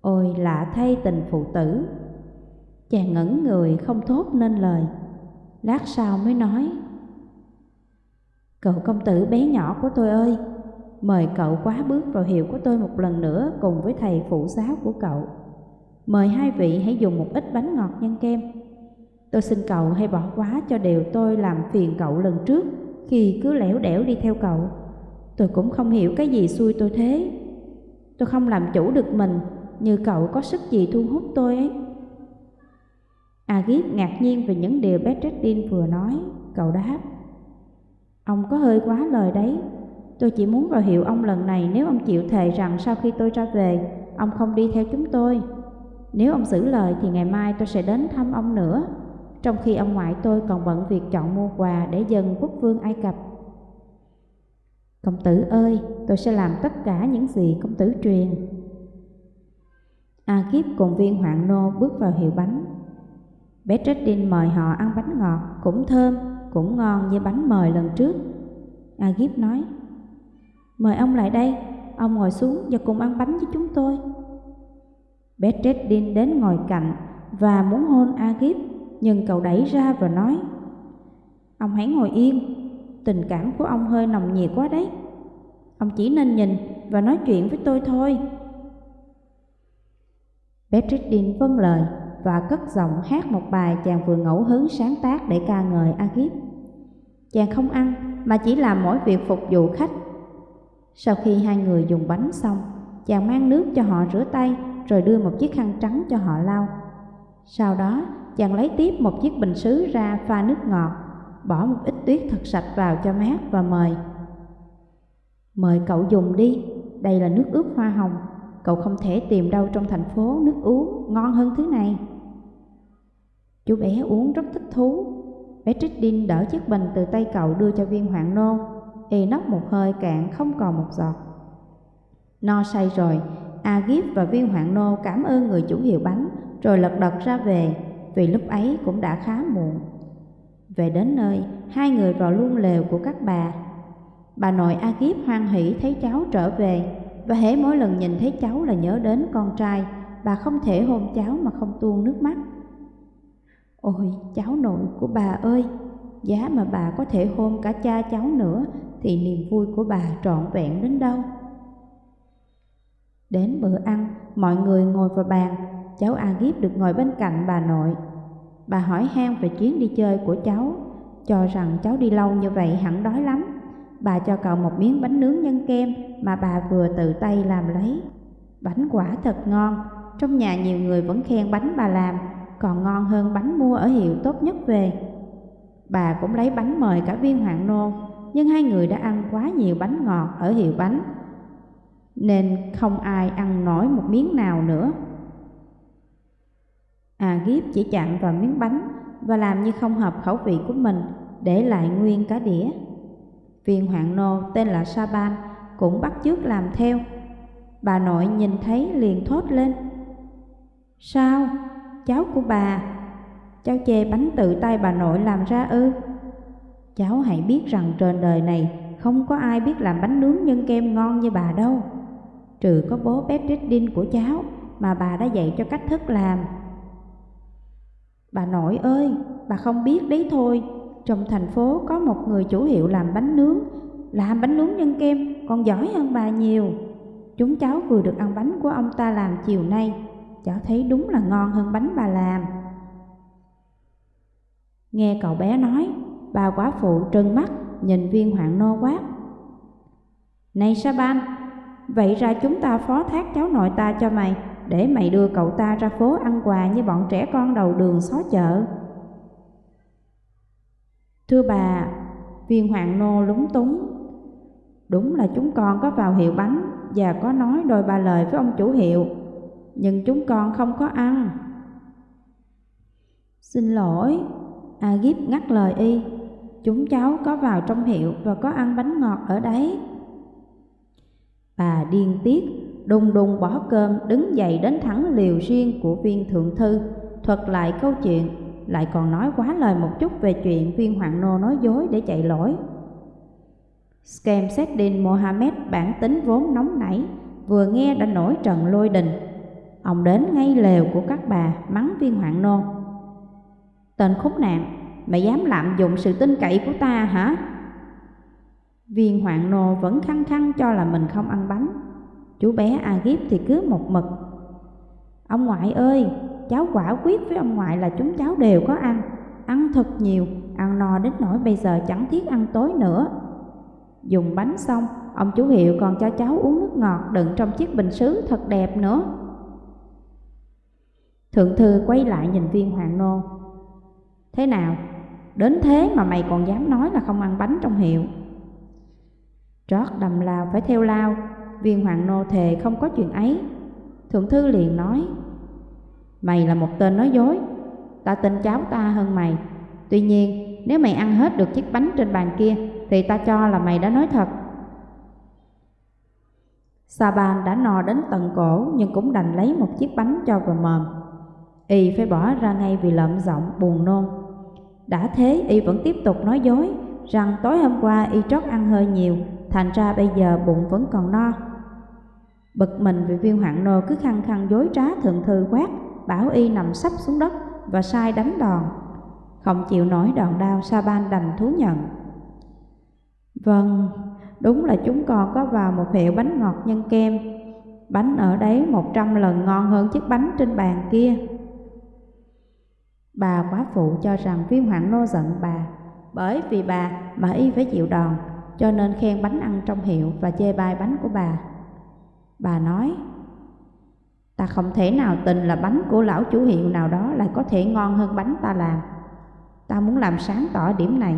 Speaker 1: Ôi lạ thay tình phụ tử, chàng ngẩn người không thốt nên lời, lát sau mới nói. Cậu công tử bé nhỏ của tôi ơi, Mời cậu quá bước vào hiệu của tôi một lần nữa cùng với thầy phụ giáo của cậu. Mời hai vị hãy dùng một ít bánh ngọt nhân kem. Tôi xin cậu hãy bỏ quá cho điều tôi làm phiền cậu lần trước khi cứ lẻo đẻo đi theo cậu. Tôi cũng không hiểu cái gì xui tôi thế. Tôi không làm chủ được mình như cậu có sức gì thu hút tôi ấy. Agip ngạc nhiên về những điều Bedreddin vừa nói, cậu đáp. Ông có hơi quá lời đấy, Tôi chỉ muốn vào hiệu ông lần này nếu ông chịu thề rằng sau khi tôi ra về, ông không đi theo chúng tôi. Nếu ông giữ lời thì ngày mai tôi sẽ đến thăm ông nữa, trong khi ông ngoại tôi còn bận việc chọn mua quà để dâng quốc vương Ai Cập. Công tử ơi, tôi sẽ làm tất cả những gì công tử truyền. A Kiếp cùng viên hoạn nô bước vào hiệu bánh. Bé Tredin mời họ ăn bánh ngọt, cũng thơm, cũng ngon như bánh mời lần trước. A Kiếp nói, Mời ông lại đây, ông ngồi xuống và cùng ăn bánh với chúng tôi. Bedreddin đến ngồi cạnh và muốn hôn Agip, nhưng cậu đẩy ra và nói, Ông hãy ngồi yên, tình cảm của ông hơi nồng nhiệt quá đấy. Ông chỉ nên nhìn và nói chuyện với tôi thôi. Bedreddin vâng lời và cất giọng hát một bài chàng vừa ngẫu hứng sáng tác để ca ngợi Agip. Chàng không ăn mà chỉ làm mỗi việc phục vụ khách sau khi hai người dùng bánh xong, chàng mang nước cho họ rửa tay rồi đưa một chiếc khăn trắng cho họ lau. Sau đó, chàng lấy tiếp một chiếc bình sứ ra pha nước ngọt, bỏ một ít tuyết thật sạch vào cho mát và mời. Mời cậu dùng đi, đây là nước ướp hoa hồng, cậu không thể tìm đâu trong thành phố nước uống ngon hơn thứ này. Chú bé uống rất thích thú, bé Trích đỡ chiếc bình từ tay cậu đưa cho viên hoạn nô y nóc một hơi cạn không còn một giọt. No say rồi, Agip và viên hoạn nô cảm ơn người chủ hiệu bánh rồi lật đật ra về vì lúc ấy cũng đã khá muộn. Về đến nơi, hai người vào luôn lều của các bà. Bà nội Agip hoan hỷ thấy cháu trở về và hễ mỗi lần nhìn thấy cháu là nhớ đến con trai, bà không thể hôn cháu mà không tuôn nước mắt. Ôi, cháu nội của bà ơi! Giá mà bà có thể hôn cả cha cháu nữa thì niềm vui của bà trọn vẹn đến đâu. Đến bữa ăn, mọi người ngồi vào bàn, cháu A Agip được ngồi bên cạnh bà nội. Bà hỏi han về chuyến đi chơi của cháu, cho rằng cháu đi lâu như vậy hẳn đói lắm, bà cho cậu một miếng bánh nướng nhân kem mà bà vừa tự tay làm lấy. Bánh quả thật ngon, trong nhà nhiều người vẫn khen bánh bà làm, còn ngon hơn bánh mua ở hiệu tốt nhất về. Bà cũng lấy bánh mời cả viên hoàng nô, nhưng hai người đã ăn quá nhiều bánh ngọt ở hiệu bánh, nên không ai ăn nổi một miếng nào nữa. À Giếp chỉ chạm vào miếng bánh và làm như không hợp khẩu vị của mình, để lại nguyên cả đĩa. Viên hoàng nô tên là Saban cũng bắt chước làm theo. Bà nội nhìn thấy liền thốt lên. Sao? Cháu của bà? Cháu chê bánh tự tay bà nội làm ra ư? Cháu hãy biết rằng trên đời này không có ai biết làm bánh nướng nhân kem ngon như bà đâu. Trừ có bố Petridin của cháu mà bà đã dạy cho cách thức làm. Bà nội ơi, bà không biết đấy thôi, trong thành phố có một người chủ hiệu làm bánh nướng, làm bánh nướng nhân kem còn giỏi hơn bà nhiều. Chúng cháu vừa được ăn bánh của ông ta làm chiều nay, cháu thấy đúng là ngon hơn bánh bà làm. Nghe cậu bé nói, bà quá phụ trừng mắt nhìn viên hoạn nô quát. Này Saban, vậy ra chúng ta phó thác cháu nội ta cho mày, để mày đưa cậu ta ra phố ăn quà như bọn trẻ con đầu đường xó chợ. Thưa bà, viên hoàng nô lúng túng. Đúng là chúng con có vào hiệu bánh và có nói đôi ba lời với ông chủ hiệu, nhưng chúng con không có ăn. Xin lỗi, Agip ngắt lời y, chúng cháu có vào trong hiệu và có ăn bánh ngọt ở đấy. Bà điên tiết, đùng đùng bỏ cơm đứng dậy đến thẳng liều riêng của viên thượng thư, thuật lại câu chuyện lại còn nói quá lời một chút về chuyện viên hoàng nô nói dối để chạy lỗi. Skemseddin Mohammed bản tính vốn nóng nảy, vừa nghe đã nổi trận lôi đình. Ông đến ngay lều của các bà mắng viên hoàng nô. Tên khốn nạn, mày dám lạm dụng sự tin cậy của ta hả? Viên hoàng nô vẫn khăng khăng cho là mình không ăn bánh. Chú bé Agip thì cứ một mực. Ông ngoại ơi, cháu quả quyết với ông ngoại là chúng cháu đều có ăn, ăn thật nhiều, ăn no đến nỗi bây giờ chẳng thiết ăn tối nữa. Dùng bánh xong, ông chú Hiệu còn cho cháu uống nước ngọt đựng trong chiếc bình sứ thật đẹp nữa. Thượng thư quay lại nhìn viên hoàng nô. Thế nào? Đến thế mà mày còn dám nói là không ăn bánh trong hiệu. Trót đầm lao phải theo lao, viên hoàng nô thề không có chuyện ấy. Thượng thư liền nói, Mày là một tên nói dối Ta tin cháu ta hơn mày. Tuy nhiên nếu mày ăn hết được chiếc bánh trên bàn kia Thì ta cho là mày đã nói thật. Sa Ban đã no đến tận cổ Nhưng cũng đành lấy một chiếc bánh cho vào mồm. Y phải bỏ ra ngay vì lợm giọng buồn nôn. Đã thế Y vẫn tiếp tục nói dối Rằng tối hôm qua Y trót ăn hơi nhiều Thành ra bây giờ bụng vẫn còn no Bực mình vì viên hoạn nô cứ khăng khăng dối trá thượng thư quát bảo y nằm sắp xuống đất và sai đánh đòn. Không chịu nổi đòn đau, Sa-ban đành thú nhận. Vâng, đúng là chúng con có vào một hiệu bánh ngọt nhân kem. Bánh ở đấy một trăm lần ngon hơn chiếc bánh trên bàn kia. Bà quá phụ cho rằng viên hoạn nô giận bà, bởi vì bà mà y phải chịu đòn, cho nên khen bánh ăn trong hiệu và chê bai bánh của bà. Bà nói, Ta không thể nào tin là bánh của lão chủ hiệu nào đó lại có thể ngon hơn bánh ta làm. Ta muốn làm sáng tỏ điểm này.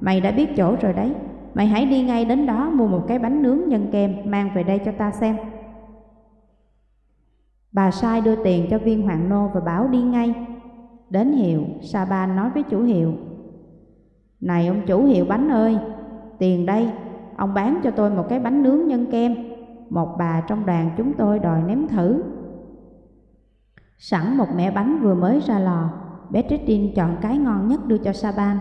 Speaker 1: Mày đã biết chỗ rồi đấy. Mày hãy đi ngay đến đó mua một cái bánh nướng nhân kem mang về đây cho ta xem. Bà sai đưa tiền cho viên hoàng nô và bảo đi ngay. Đến hiệu, Sa Ban nói với chủ hiệu. Này ông chủ hiệu bánh ơi, tiền đây, ông bán cho tôi một cái bánh nướng nhân kem. Một bà trong đoàn chúng tôi đòi nếm thử. Sẵn một mẻ bánh vừa mới ra lò, Betridin chọn cái ngon nhất đưa cho Saban.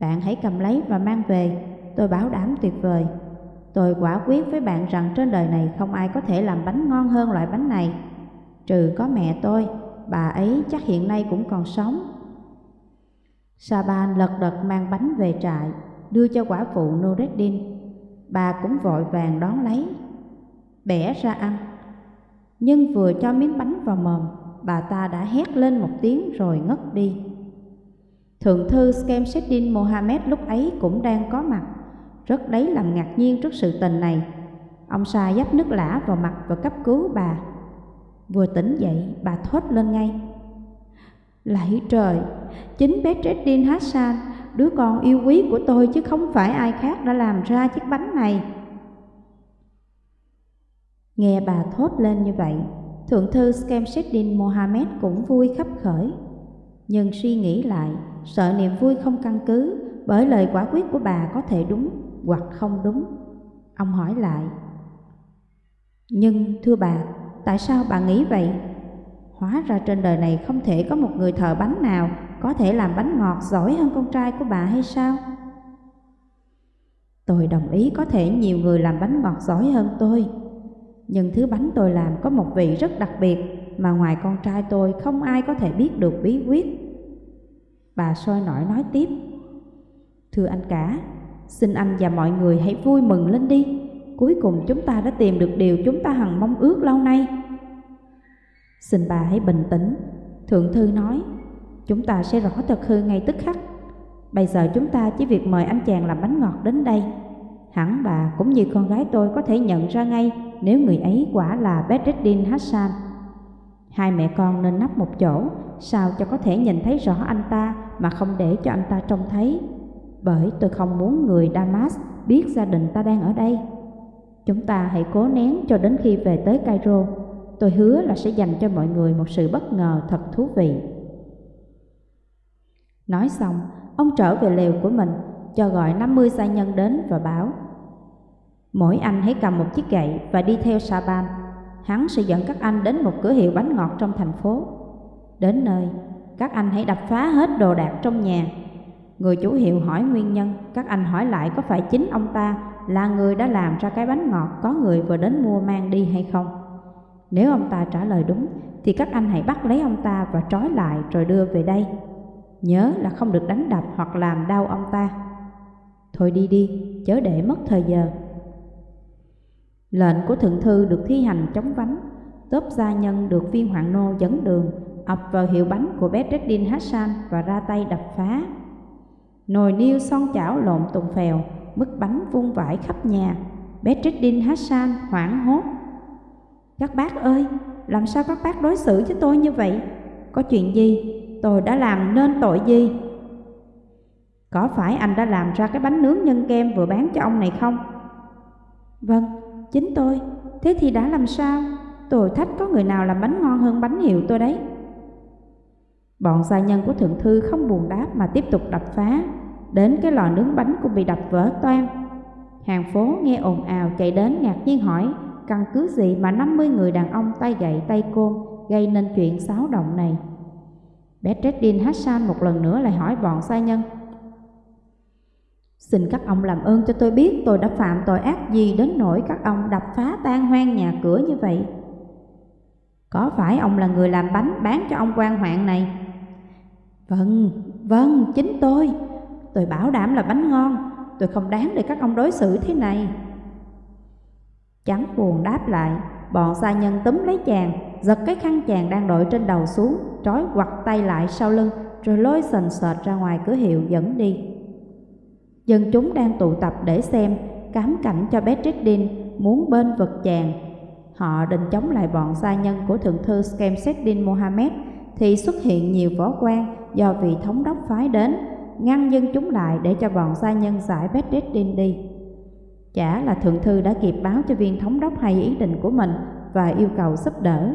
Speaker 1: Bạn hãy cầm lấy và mang về, tôi bảo đảm tuyệt vời. Tôi quả quyết với bạn rằng trên đời này không ai có thể làm bánh ngon hơn loại bánh này. Trừ có mẹ tôi, bà ấy chắc hiện nay cũng còn sống. Saban lật đật mang bánh về trại, đưa cho quả phụ Nureddin. Bà cũng vội vàng đón lấy, bẻ ra ăn. Nhưng vừa cho miếng bánh vào mồm, bà ta đã hét lên một tiếng rồi ngất đi. Thượng thư Skemseddin Mohammed lúc ấy cũng đang có mặt. rất lấy làm ngạc nhiên trước sự tình này. Ông Sa dắp nước lã vào mặt và cấp cứu bà. Vừa tỉnh dậy, bà thốt lên ngay. Lạy trời, chính bé Treddin Hassan, đứa con yêu quý của tôi chứ không phải ai khác đã làm ra chiếc bánh này. Nghe bà thốt lên như vậy, Thượng thư Skemseddin Mohammed cũng vui khắp khởi. Nhưng suy nghĩ lại, sợ niềm vui không căn cứ bởi lời quả quyết của bà có thể đúng hoặc không đúng. Ông hỏi lại, Nhưng thưa bà, tại sao bà nghĩ vậy? Hóa ra trên đời này không thể có một người thợ bánh nào có thể làm bánh ngọt giỏi hơn con trai của bà hay sao? Tôi đồng ý có thể nhiều người làm bánh ngọt giỏi hơn tôi, nhưng thứ bánh tôi làm có một vị rất đặc biệt mà ngoài con trai tôi không ai có thể biết được bí quyết. Bà soi nổi nói tiếp. Thưa anh cả, xin anh và mọi người hãy vui mừng lên đi. Cuối cùng chúng ta đã tìm được điều chúng ta hằng mong ước lâu nay. Xin bà hãy bình tĩnh. Thượng thư nói, chúng ta sẽ rõ thật hư ngay tức khắc. Bây giờ chúng ta chỉ việc mời anh chàng làm bánh ngọt đến đây. Hẳn bà cũng như con gái tôi có thể nhận ra ngay nếu người ấy quả là Bedreddin Hassan. Hai mẹ con nên nấp một chỗ, sao cho có thể nhìn thấy rõ anh ta mà không để cho anh ta trông thấy. Bởi tôi không muốn người Damas biết gia đình ta đang ở đây. Chúng ta hãy cố nén cho đến khi về tới Cairo. Tôi hứa là sẽ dành cho mọi người một sự bất ngờ thật thú vị. Nói xong, ông trở về lều của mình, cho gọi 50 gia nhân đến và bảo Mỗi anh hãy cầm một chiếc gậy và đi theo Saban. Hắn sẽ dẫn các anh đến một cửa hiệu bánh ngọt trong thành phố. Đến nơi, các anh hãy đập phá hết đồ đạc trong nhà. Người chủ hiệu hỏi nguyên nhân, các anh hỏi lại có phải chính ông ta là người đã làm ra cái bánh ngọt có người vừa đến mua mang đi hay không. Nếu ông ta trả lời đúng, thì các anh hãy bắt lấy ông ta và trói lại rồi đưa về đây. Nhớ là không được đánh đập hoặc làm đau ông ta. Thôi đi đi, chớ để mất thời giờ. Lệnh của thượng thư được thi hành chống vánh, tốp gia nhân được viên hoàng nô dẫn đường, ập vào hiệu bánh của Bedreddin Hassan và ra tay đập phá. Nồi niêu son chảo lộn tùng phèo, mức bánh vung vãi khắp nhà. Bedreddin Hassan hoảng hốt. Các bác ơi, làm sao các bác đối xử với tôi như vậy? Có chuyện gì? Tôi đã làm nên tội gì? Có phải anh đã làm ra cái bánh nướng nhân kem vừa bán cho ông này không? Vâng, Chính tôi, thế thì đã làm sao? Tôi thách có người nào làm bánh ngon hơn bánh hiệu tôi đấy. Bọn gia nhân của thượng thư không buồn đáp mà tiếp tục đập phá, đến cái lò nướng bánh cũng bị đập vỡ toan. Hàng phố nghe ồn ào chạy đến ngạc nhiên hỏi, căn cứ gì mà 50 người đàn ông tay gậy tay côn gây nên chuyện xáo động này. Bedreddin Hassan một lần nữa lại hỏi bọn sai nhân, Xin các ông làm ơn cho tôi biết tôi đã phạm tội ác gì đến nỗi các ông đập phá tan hoang nhà cửa như vậy. Có phải ông là người làm bánh bán cho ông quan hoạn này? Vâng, vâng, chính tôi. Tôi bảo đảm là bánh ngon, tôi không đáng để các ông đối xử thế này. Chẳng buồn đáp lại, bọn gia nhân túm lấy chàng, giật cái khăn chàng đang đội trên đầu xuống, trói quặt tay lại sau lưng, rồi lôi sần sệt ra ngoài cửa hiệu dẫn đi. Dân chúng đang tụ tập để xem cám cảnh cho Bedreddin muốn bên vực chàng. Họ định chống lại bọn gia nhân của thượng thư Skemseddin Mohammed thì xuất hiện nhiều võ quan do vị thống đốc phái đến, ngăn dân chúng lại để cho bọn gia nhân giải Bedreddin đi. Chả là thượng thư đã kịp báo cho viên thống đốc hay ý định của mình và yêu cầu giúp đỡ.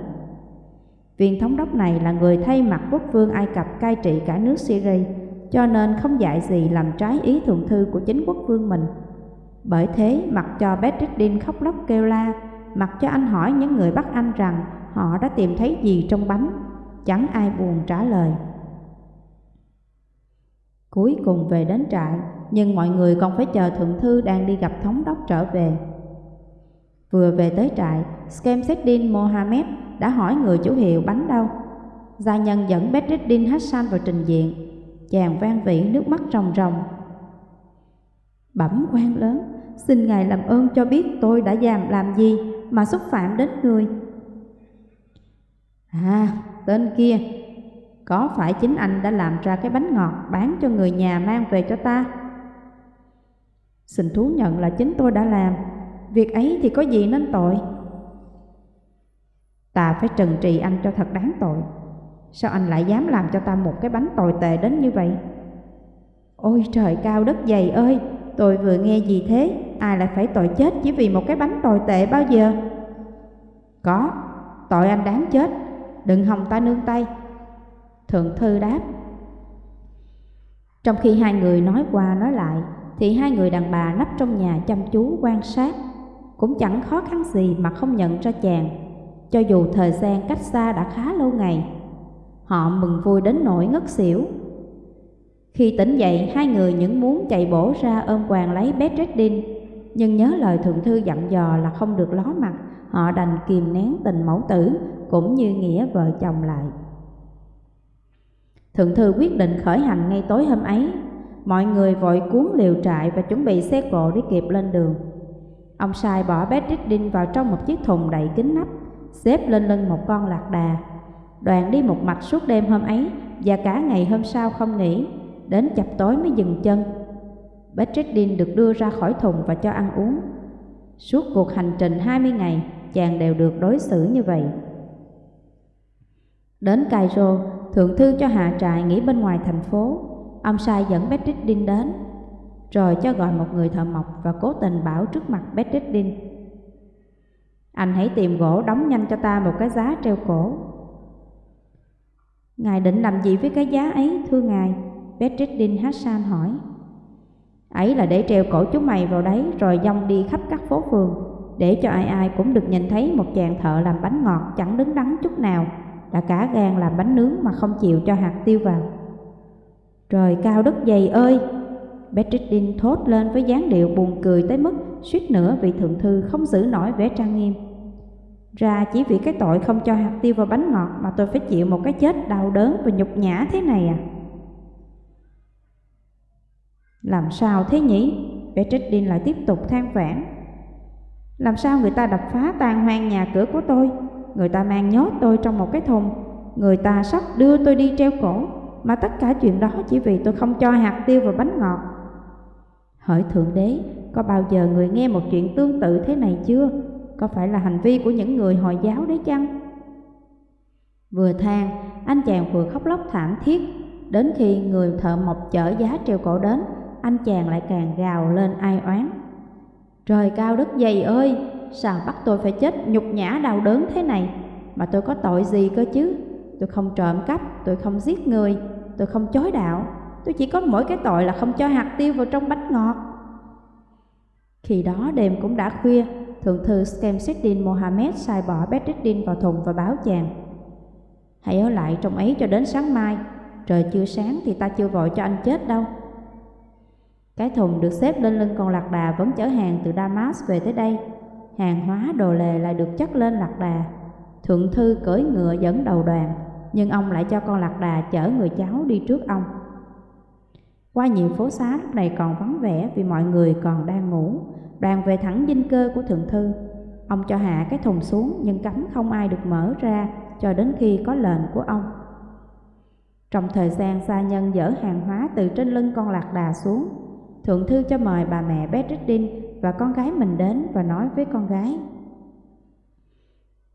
Speaker 1: Viên thống đốc này là người thay mặt quốc vương Ai Cập cai trị cả nước Syria cho nên không dạy gì làm trái ý thượng thư của chính quốc vương mình. Bởi thế, mặc cho Bedreddin khóc lóc kêu la, mặc cho anh hỏi những người bắt anh rằng họ đã tìm thấy gì trong bánh, chẳng ai buồn trả lời. Cuối cùng về đến trại, nhưng mọi người còn phải chờ thượng thư đang đi gặp thống đốc trở về. Vừa về tới trại, Skemseddin Mohamed đã hỏi người chủ hiệu bánh đâu. Gia nhân dẫn Bedreddin Hassan vào trình diện, chàng vang vĩ nước mắt ròng ròng. Bẩm quan lớn, xin ngài làm ơn cho biết tôi đã làm làm gì mà xúc phạm đến người. À, tên kia, có phải chính anh đã làm ra cái bánh ngọt bán cho người nhà mang về cho ta? Xin thú nhận là chính tôi đã làm, việc ấy thì có gì nên tội. Ta phải trừng trị anh cho thật đáng tội. Sao anh lại dám làm cho ta một cái bánh tồi tệ đến như vậy? Ôi trời cao đất dày ơi, tôi vừa nghe gì thế, ai lại phải tội chết chỉ vì một cái bánh tồi tệ bao giờ? Có, tội anh đáng chết, đừng hòng ta nương tay. Thượng thư đáp. Trong khi hai người nói qua nói lại, thì hai người đàn bà nấp trong nhà chăm chú quan sát. Cũng chẳng khó khăn gì mà không nhận ra chàng, cho dù thời gian cách xa đã khá lâu ngày. Họ mừng vui đến nỗi ngất xỉu. Khi tỉnh dậy, hai người những muốn chạy bổ ra ôm quàng lấy Bedreddin, nhưng nhớ lời thượng thư dặn dò là không được ló mặt, họ đành kìm nén tình mẫu tử cũng như nghĩa vợ chồng lại. Thượng thư quyết định khởi hành ngay tối hôm ấy. Mọi người vội cuốn liều trại và chuẩn bị xe cộ để kịp lên đường. Ông sai bỏ Bedreddin vào trong một chiếc thùng đậy kín nắp, xếp lên lưng một con lạc đà. Đoàn đi một mạch suốt đêm hôm ấy và cả ngày hôm sau không nghỉ, đến chập tối mới dừng chân. Bedreddin được đưa ra khỏi thùng và cho ăn uống. Suốt cuộc hành trình 20 ngày, chàng đều được đối xử như vậy. Đến Cairo, thượng thư cho hạ trại nghỉ bên ngoài thành phố. Ông sai dẫn Bedreddin đến, rồi cho gọi một người thợ mộc và cố tình bảo trước mặt Bedreddin. Anh hãy tìm gỗ đóng nhanh cho ta một cái giá treo cổ. Ngài định làm gì với cái giá ấy, thưa ngài? Bedreddin Hassan hỏi. Ấy là để treo cổ chúng mày vào đấy rồi dông đi khắp các phố phường, để cho ai ai cũng được nhìn thấy một chàng thợ làm bánh ngọt chẳng đứng đắn chút nào đã cả gan làm bánh nướng mà không chịu cho hạt tiêu vào. Trời cao đất dày ơi! Bedreddin thốt lên với dáng điệu buồn cười tới mức suýt nữa vị thượng thư không giữ nổi vẻ trang nghiêm. Ra chỉ vì cái tội không cho hạt tiêu vào bánh ngọt mà tôi phải chịu một cái chết đau đớn và nhục nhã thế này à? Làm sao thế nhỉ? Bedreddin lại tiếp tục than vãn. Làm sao người ta đập phá tan hoang nhà cửa của tôi Người ta mang nhốt tôi trong một cái thùng Người ta sắp đưa tôi đi treo cổ Mà tất cả chuyện đó chỉ vì tôi không cho hạt tiêu vào bánh ngọt Hỡi Thượng Đế, có bao giờ người nghe một chuyện tương tự thế này chưa? Có phải là hành vi của những người Hồi giáo đấy chăng? Vừa than, anh chàng vừa khóc lóc thảm thiết Đến khi người thợ mộc chở giá treo cổ đến Anh chàng lại càng gào lên ai oán Trời cao đất dày ơi, sao bắt tôi phải chết nhục nhã đau đớn thế này? Mà tôi có tội gì cơ chứ? Tôi không trộm cắp, tôi không giết người, tôi không chối đạo. Tôi chỉ có mỗi cái tội là không cho hạt tiêu vào trong bánh ngọt. Khi đó đêm cũng đã khuya, Thượng thư Skemseddin Mohammed sai bỏ Bedreddin vào thùng và báo chàng. Hãy ở lại trong ấy cho đến sáng mai, trời chưa sáng thì ta chưa vội cho anh chết đâu. Cái thùng được xếp lên lưng con lạc đà vẫn chở hàng từ Damas về tới đây. Hàng hóa đồ lề lại được chất lên lạc đà. Thượng thư cưỡi ngựa dẫn đầu đoàn, nhưng ông lại cho con lạc đà chở người cháu đi trước ông. Qua nhiều phố xá lúc này còn vắng vẻ vì mọi người còn đang ngủ. Đoàn về thẳng dinh cơ của thượng thư. Ông cho hạ cái thùng xuống nhưng cấm không ai được mở ra cho đến khi có lệnh của ông. Trong thời gian xa nhân dỡ hàng hóa từ trên lưng con lạc đà xuống, Thượng thư cho mời bà mẹ Bedreddin và con gái mình đến và nói với con gái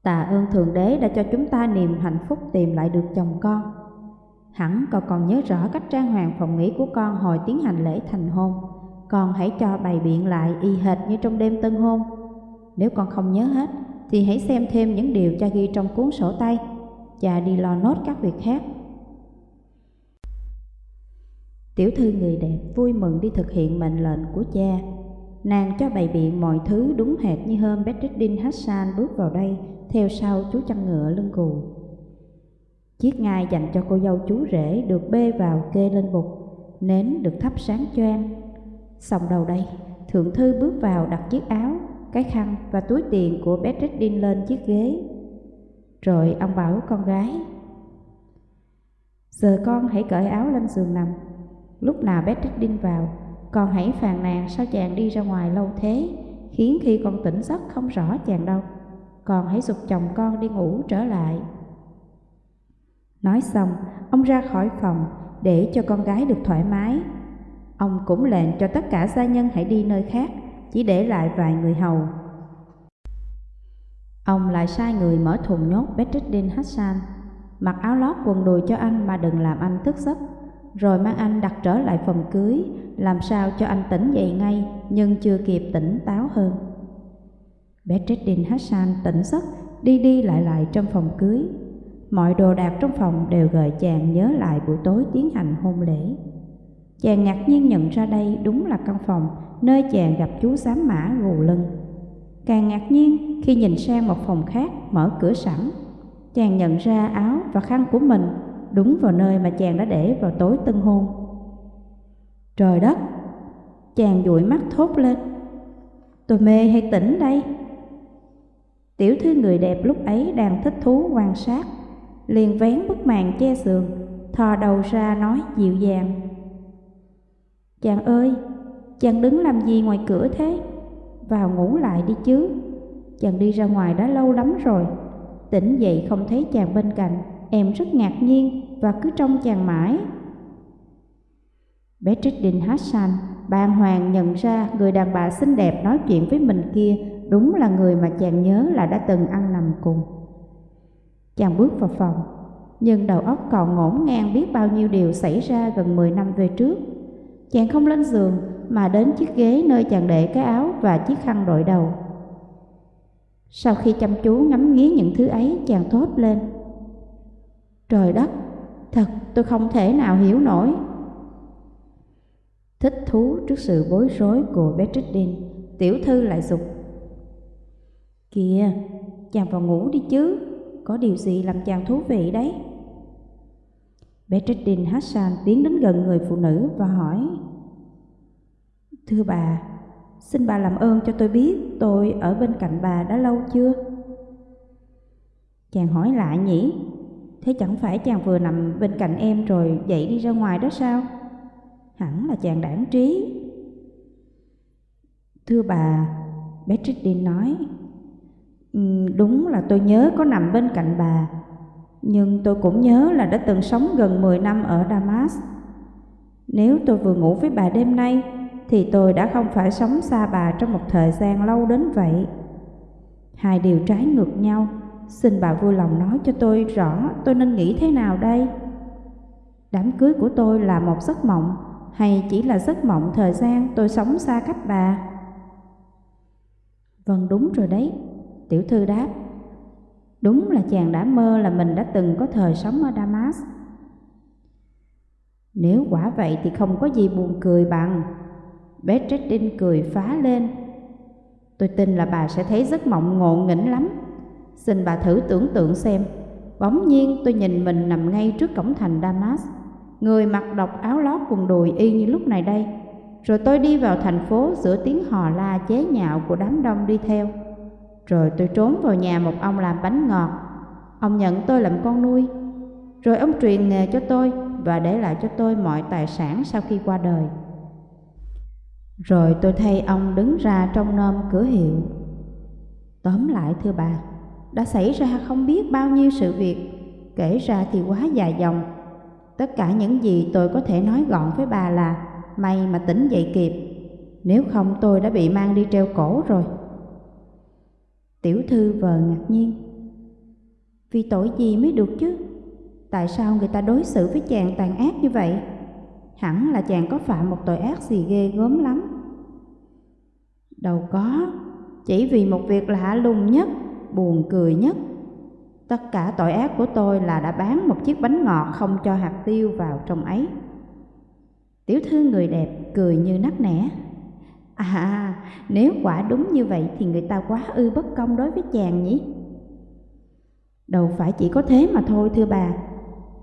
Speaker 1: Tạ ơn Thượng Đế đã cho chúng ta niềm hạnh phúc tìm lại được chồng con Hẳn cậu còn nhớ rõ cách trang hoàng phòng nghỉ của con hồi tiến hành lễ thành hôn Con hãy cho bày biện lại y hệt như trong đêm tân hôn Nếu con không nhớ hết, thì hãy xem thêm những điều cha ghi trong cuốn sổ tay Cha đi lo nốt các việc khác Tiểu thư người đẹp vui mừng đi thực hiện mệnh lệnh của cha. Nàng cho bày biện mọi thứ đúng hệt như hôm Bedreddin Hassan bước vào đây theo sau chú chăn ngựa lưng cù. Chiếc ngai dành cho cô dâu chú rể được bê vào kê lên bục, nến được thắp sáng choang. Xong đầu đây, thượng thư bước vào đặt chiếc áo, cái khăn và túi tiền của Bedreddin lên chiếc ghế. Rồi ông bảo con gái, Giờ con hãy cởi áo lên giường nằm Lúc nào Bedreddin vào, con hãy phàn nàn sao chàng đi ra ngoài lâu thế, khiến khi con tỉnh giấc không rõ chàng đâu. Con hãy dục chồng con đi ngủ trở lại. Nói xong, ông ra khỏi phòng để cho con gái được thoải mái. Ông cũng lệnh cho tất cả gia nhân hãy đi nơi khác, chỉ để lại vài người hầu. Ông lại sai người mở thùng nhốt Bedreddin Hassan, mặc áo lót quần đùi cho anh mà đừng làm anh thức giấc, rồi mang anh đặt trở lại phòng cưới, làm sao cho anh tỉnh dậy ngay nhưng chưa kịp tỉnh táo hơn. Bedreddin Hassan tỉnh giấc, đi đi lại lại trong phòng cưới. Mọi đồ đạc trong phòng đều gợi chàng nhớ lại buổi tối tiến hành hôn lễ. Chàng ngạc nhiên nhận ra đây đúng là căn phòng nơi chàng gặp chú giám mã gù lưng. Càng ngạc nhiên khi nhìn sang một phòng khác mở cửa sẵn, chàng nhận ra áo và khăn của mình đúng vào nơi mà chàng đã để vào tối tân hôn. Trời đất! Chàng dụi mắt thốt lên. Tôi mê hay tỉnh đây? Tiểu thư người đẹp lúc ấy đang thích thú quan sát, liền vén bức màn che giường, thò đầu ra nói dịu dàng. Chàng ơi, chàng đứng làm gì ngoài cửa thế? Vào ngủ lại đi chứ. Chàng đi ra ngoài đã lâu lắm rồi. Tỉnh dậy không thấy chàng bên cạnh, em rất ngạc nhiên và cứ trông chàng mãi. Bedreddin Hassan bàng hoàng nhận ra người đàn bà xinh đẹp nói chuyện với mình kia đúng là người mà chàng nhớ là đã từng ăn nằm cùng. Chàng bước vào phòng, nhưng đầu óc còn ngổn ngang biết bao nhiêu điều xảy ra gần 10 năm về trước. Chàng không lên giường mà đến chiếc ghế nơi chàng để cái áo và chiếc khăn đội đầu. Sau khi chăm chú ngắm nghía những thứ ấy, chàng thốt lên. Trời đất, thật tôi không thể nào hiểu nổi. Thích thú trước sự bối rối của Bedreddin, tiểu thư lại dục. Kìa, chàng vào ngủ đi chứ, có điều gì làm chàng thú vị đấy? Bedreddin Hassan tiến đến gần người phụ nữ và hỏi Thưa bà, xin bà làm ơn cho tôi biết tôi ở bên cạnh bà đã lâu chưa? Chàng hỏi lại nhỉ, thế chẳng phải chàng vừa nằm bên cạnh em rồi dậy đi ra ngoài đó sao? Hẳn là chàng đảng trí. Thưa bà, Bedreddin nói, Ừ, đúng là tôi nhớ có nằm bên cạnh bà, nhưng tôi cũng nhớ là đã từng sống gần 10 năm ở Damas. Nếu tôi vừa ngủ với bà đêm nay, thì tôi đã không phải sống xa bà trong một thời gian lâu đến vậy. Hai điều trái ngược nhau, xin bà vui lòng nói cho tôi rõ tôi nên nghĩ thế nào đây? Đám cưới của tôi là một giấc mộng hay chỉ là giấc mộng thời gian tôi sống xa cách bà? Vâng đúng rồi đấy, tiểu thư đáp. Đúng là chàng đã mơ là mình đã từng có thời sống ở Damas. Nếu quả vậy thì không có gì buồn cười bằng. Bedreddin cười phá lên. Tôi tin là bà sẽ thấy giấc mộng ngộ nghĩnh lắm. Xin bà thử tưởng tượng xem. Bỗng nhiên tôi nhìn mình nằm ngay trước cổng thành Damas. Người mặc độc áo lót quần đùi y như lúc này đây. Rồi tôi đi vào thành phố giữa tiếng hò la chế nhạo của đám đông đi theo. Rồi tôi trốn vào nhà một ông làm bánh ngọt. Ông nhận tôi làm con nuôi. Rồi ông truyền nghề cho tôi và để lại cho tôi mọi tài sản sau khi qua đời. Rồi tôi thay ông đứng ra trong nôm cửa hiệu. Tóm lại thưa bà, đã xảy ra không biết bao nhiêu sự việc, kể ra thì quá dài dòng. Tất cả những gì tôi có thể nói gọn với bà là may mà tỉnh dậy kịp, nếu không tôi đã bị mang đi treo cổ rồi. Tiểu thư vờ ngạc nhiên. Vì tội gì mới được chứ? Tại sao người ta đối xử với chàng tàn ác như vậy? Hẳn là chàng có phạm một tội ác gì ghê gớm lắm. Đâu có, chỉ vì một việc lạ lùng nhất, buồn cười nhất. Tất cả tội ác của tôi là đã bán một chiếc bánh ngọt không cho hạt tiêu vào trong ấy. Tiểu thư người đẹp cười như nắc nẻ. À, nếu quả đúng như vậy thì người ta quá ư bất công đối với chàng nhỉ? Đâu phải chỉ có thế mà thôi thưa bà.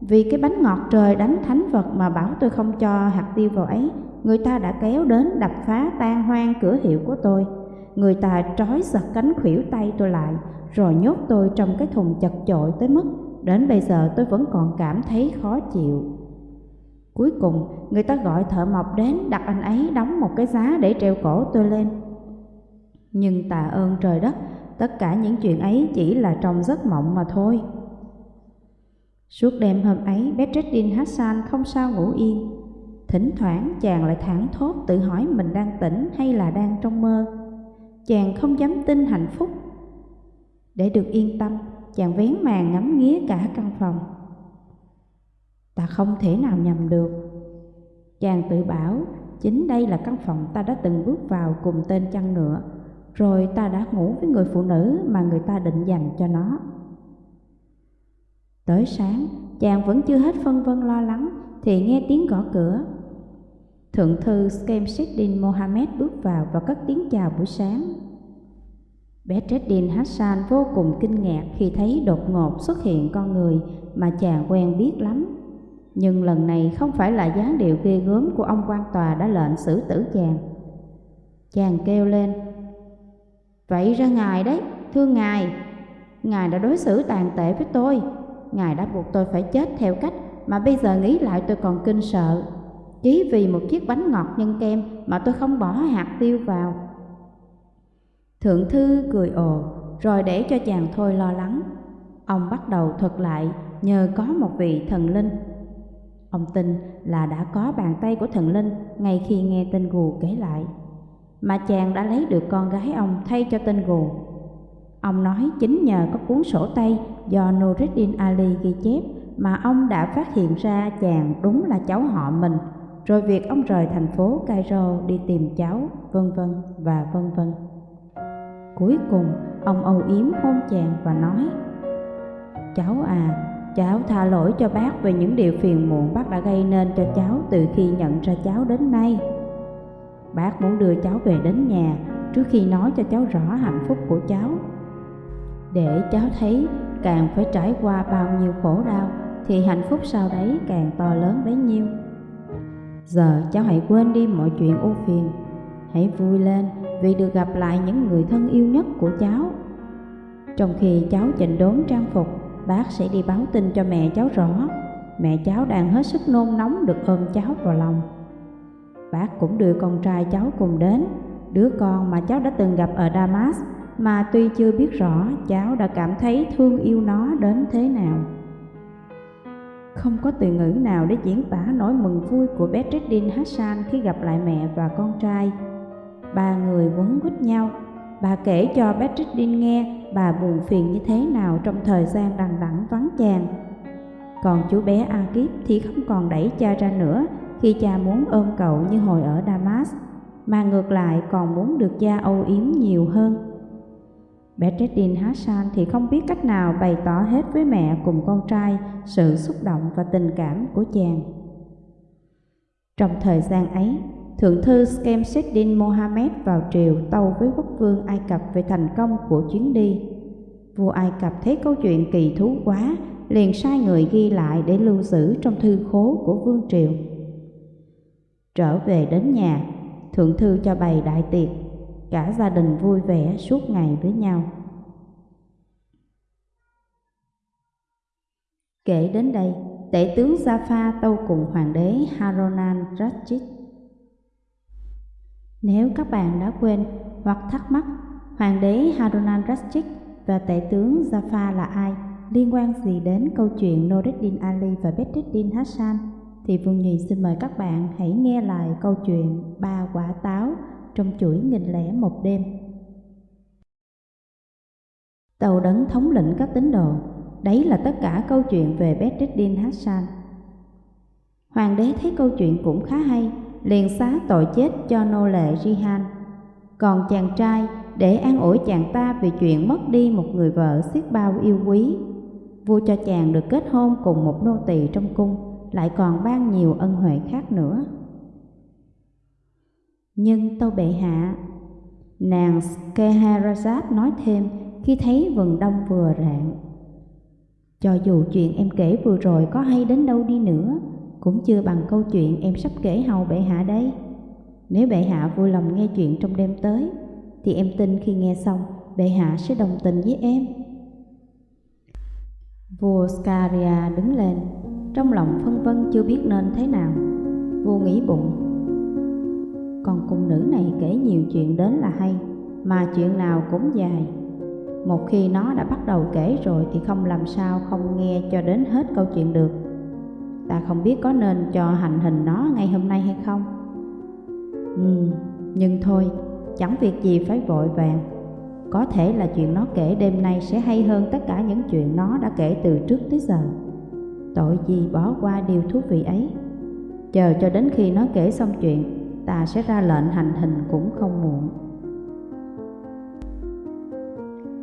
Speaker 1: Vì cái bánh ngọt trời đánh thánh vật mà bảo tôi không cho hạt tiêu vào ấy, người ta đã kéo đến đập phá tan hoang cửa hiệu của tôi. Người ta trói giật cánh khuỷu tay tôi lại, rồi nhốt tôi trong cái thùng chật chội tới mức đến bây giờ tôi vẫn còn cảm thấy khó chịu. Cuối cùng, người ta gọi thợ mộc đến đặt anh ấy đóng một cái giá để treo cổ tôi lên. Nhưng tạ ơn trời đất, tất cả những chuyện ấy chỉ là trong giấc mộng mà thôi. Suốt đêm hôm ấy, Bedreddin Hassan không sao ngủ yên. Thỉnh thoảng chàng lại thẳng thốt tự hỏi mình đang tỉnh hay là đang trong mơ. Chàng không dám tin hạnh phúc. Để được yên tâm, chàng vén màn ngắm nghía cả căn phòng. Ta không thể nào nhầm được. Chàng tự bảo, chính đây là căn phòng ta đã từng bước vào cùng tên chăn ngựa, rồi ta đã ngủ với người phụ nữ mà người ta định dành cho nó. Tới sáng, chàng vẫn chưa hết phân vân lo lắng thì nghe tiếng gõ cửa. Thượng thư Skemseddin Mohammed bước vào và cất tiếng chào buổi sáng. Bedreddin Hassan vô cùng kinh ngạc khi thấy đột ngột xuất hiện con người mà chàng quen biết lắm. Nhưng lần này không phải là dáng điệu ghê gớm của ông quan tòa đã lệnh xử tử chàng. Chàng kêu lên, Vậy ra ngài đấy, thưa ngài, ngài đã đối xử tàn tệ với tôi, ngài đã buộc tôi phải chết theo cách mà bây giờ nghĩ lại tôi còn kinh sợ. Chỉ vì một chiếc bánh ngọt nhân kem mà tôi không bỏ hạt tiêu vào. Thượng thư cười ồ, rồi để cho chàng thôi lo lắng. Ông bắt đầu thuật lại nhờ có một vị thần linh. Ông tin là đã có bàn tay của thần linh ngay khi nghe tên gù kể lại. Mà chàng đã lấy được con gái ông thay cho tên gù. Ông nói chính nhờ có cuốn sổ tay do Nuruddin Ali ghi chép mà ông đã phát hiện ra chàng đúng là cháu họ mình, rồi việc ông rời thành phố Cairo đi tìm cháu, vân vân và vân vân. Cuối cùng, ông âu yếm hôn chàng và nói Cháu à, cháu tha lỗi cho bác về những điều phiền muộn bác đã gây nên cho cháu từ khi nhận ra cháu đến nay. Bác muốn đưa cháu về đến nhà trước khi nói cho cháu rõ hạnh phúc của cháu. Để cháu thấy càng phải trải qua bao nhiêu khổ đau thì hạnh phúc sau đấy càng to lớn bấy nhiêu. Giờ cháu hãy quên đi mọi chuyện ưu phiền, hãy vui lên vì được gặp lại những người thân yêu nhất của cháu. Trong khi cháu chỉnh đốn trang phục, bác sẽ đi báo tin cho mẹ cháu rõ. Mẹ cháu đang hết sức nôn nóng được ôm cháu vào lòng. Bác cũng đưa con trai cháu cùng đến, đứa con mà cháu đã từng gặp ở Damas mà tuy chưa biết rõ cháu đã cảm thấy thương yêu nó đến thế nào. Không có từ ngữ nào để diễn tả nỗi mừng vui của Bedreddin Hassan khi gặp lại mẹ và con trai. Ba người quấn quýt nhau. Bà kể cho Bedreddin nghe bà buồn phiền như thế nào trong thời gian đằng đẵng vắng chàng. Còn chú bé Akip thì không còn đẩy cha ra nữa khi cha muốn ôm cậu như hồi ở Damas, mà ngược lại còn muốn được cha âu yếm nhiều hơn. Bedreddin Hassan thì không biết cách nào bày tỏ hết với mẹ cùng con trai sự xúc động và tình cảm của chàng. Trong thời gian ấy, Thượng thư Skemseddin Mohammed vào triều tâu với quốc vương Ai Cập về thành công của chuyến đi. Vua Ai Cập thấy câu chuyện kỳ thú quá, liền sai người ghi lại để lưu giữ trong thư khố của vương triều. Trở về đến nhà, thượng thư cho bày đại tiệc, cả gia đình vui vẻ suốt ngày với nhau. Kể đến đây, tể tướng Jaffa tâu cùng hoàng đế Haronan Rashid. Nếu các bạn đã quên hoặc thắc mắc hoàng đế Haronan Rashid và tể tướng Jaffa là ai, liên quan gì đến câu chuyện Noreddin Ali và Bedreddin Hassan, thì Vương nhị xin mời các bạn hãy nghe lại câu chuyện Ba quả táo trong chuỗi nghìn lẻ một đêm. Tàu đấng thống lĩnh các tín đồ Đấy là tất cả câu chuyện về Bedreddin Hassan. Hoàng đế thấy câu chuyện cũng khá hay, liền xá tội chết cho nô lệ Rihan. Còn chàng trai để an ủi chàng ta vì chuyện mất đi một người vợ xiết bao yêu quý. Vua cho chàng được kết hôn cùng một nô tỳ trong cung, lại còn ban nhiều ân huệ khác nữa. Nhưng tâu bệ hạ, nàng Scheherazade nói thêm khi thấy vườn đông vừa rạng cho dù chuyện em kể vừa rồi có hay đến đâu đi nữa, cũng chưa bằng câu chuyện em sắp kể hầu bệ hạ đấy. Nếu bệ hạ vui lòng nghe chuyện trong đêm tới, thì em tin khi nghe xong, bệ hạ sẽ đồng tình với em. Vua Scaria đứng lên, trong lòng phân vân chưa biết nên thế nào. Vua nghĩ bụng, còn cung nữ này kể nhiều chuyện đến là hay, mà chuyện nào cũng dài một khi nó đã bắt đầu kể rồi thì không làm sao không nghe cho đến hết câu chuyện được ta không biết có nên cho hành hình nó ngay hôm nay hay không. Ừ, nhưng thôi, chẳng việc gì phải vội vàng. Có thể là chuyện nó kể đêm nay sẽ hay hơn tất cả những chuyện nó đã kể từ trước tới giờ. Tội gì bỏ qua điều thú vị ấy. Chờ cho đến khi nó kể xong chuyện, ta sẽ ra lệnh hành hình cũng không muộn.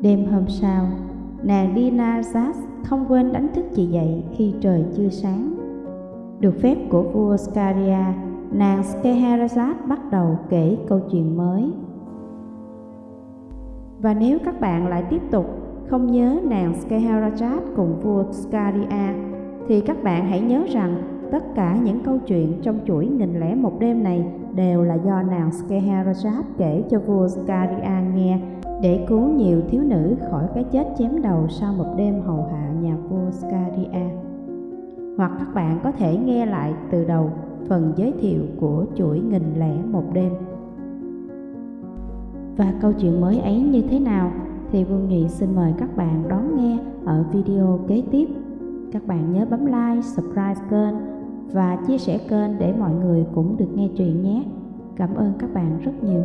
Speaker 1: Đêm hôm sau, nàng Dina Zas không quên đánh thức chị dậy khi trời chưa sáng. Được phép của vua Scaria, nàng Scheherazade bắt đầu kể câu chuyện mới. Và nếu các bạn lại tiếp tục không nhớ nàng Scheherazade cùng vua Scaria, thì các bạn hãy nhớ rằng tất cả những câu chuyện trong chuỗi nghìn lẻ một đêm này đều là do nàng Scheherazade kể cho vua Scaria nghe để cứu nhiều thiếu nữ khỏi cái chết chém đầu sau một đêm hầu hạ nhà vua Scaria. Hoặc các bạn có thể nghe lại từ đầu phần giới thiệu của chuỗi nghìn lẻ một đêm. Và câu chuyện mới ấy như thế nào thì Vương Nghị xin mời các bạn đón nghe ở video kế tiếp. Các bạn nhớ bấm like, subscribe kênh và chia sẻ kênh để mọi người cũng được nghe chuyện nhé. Cảm ơn các bạn rất nhiều.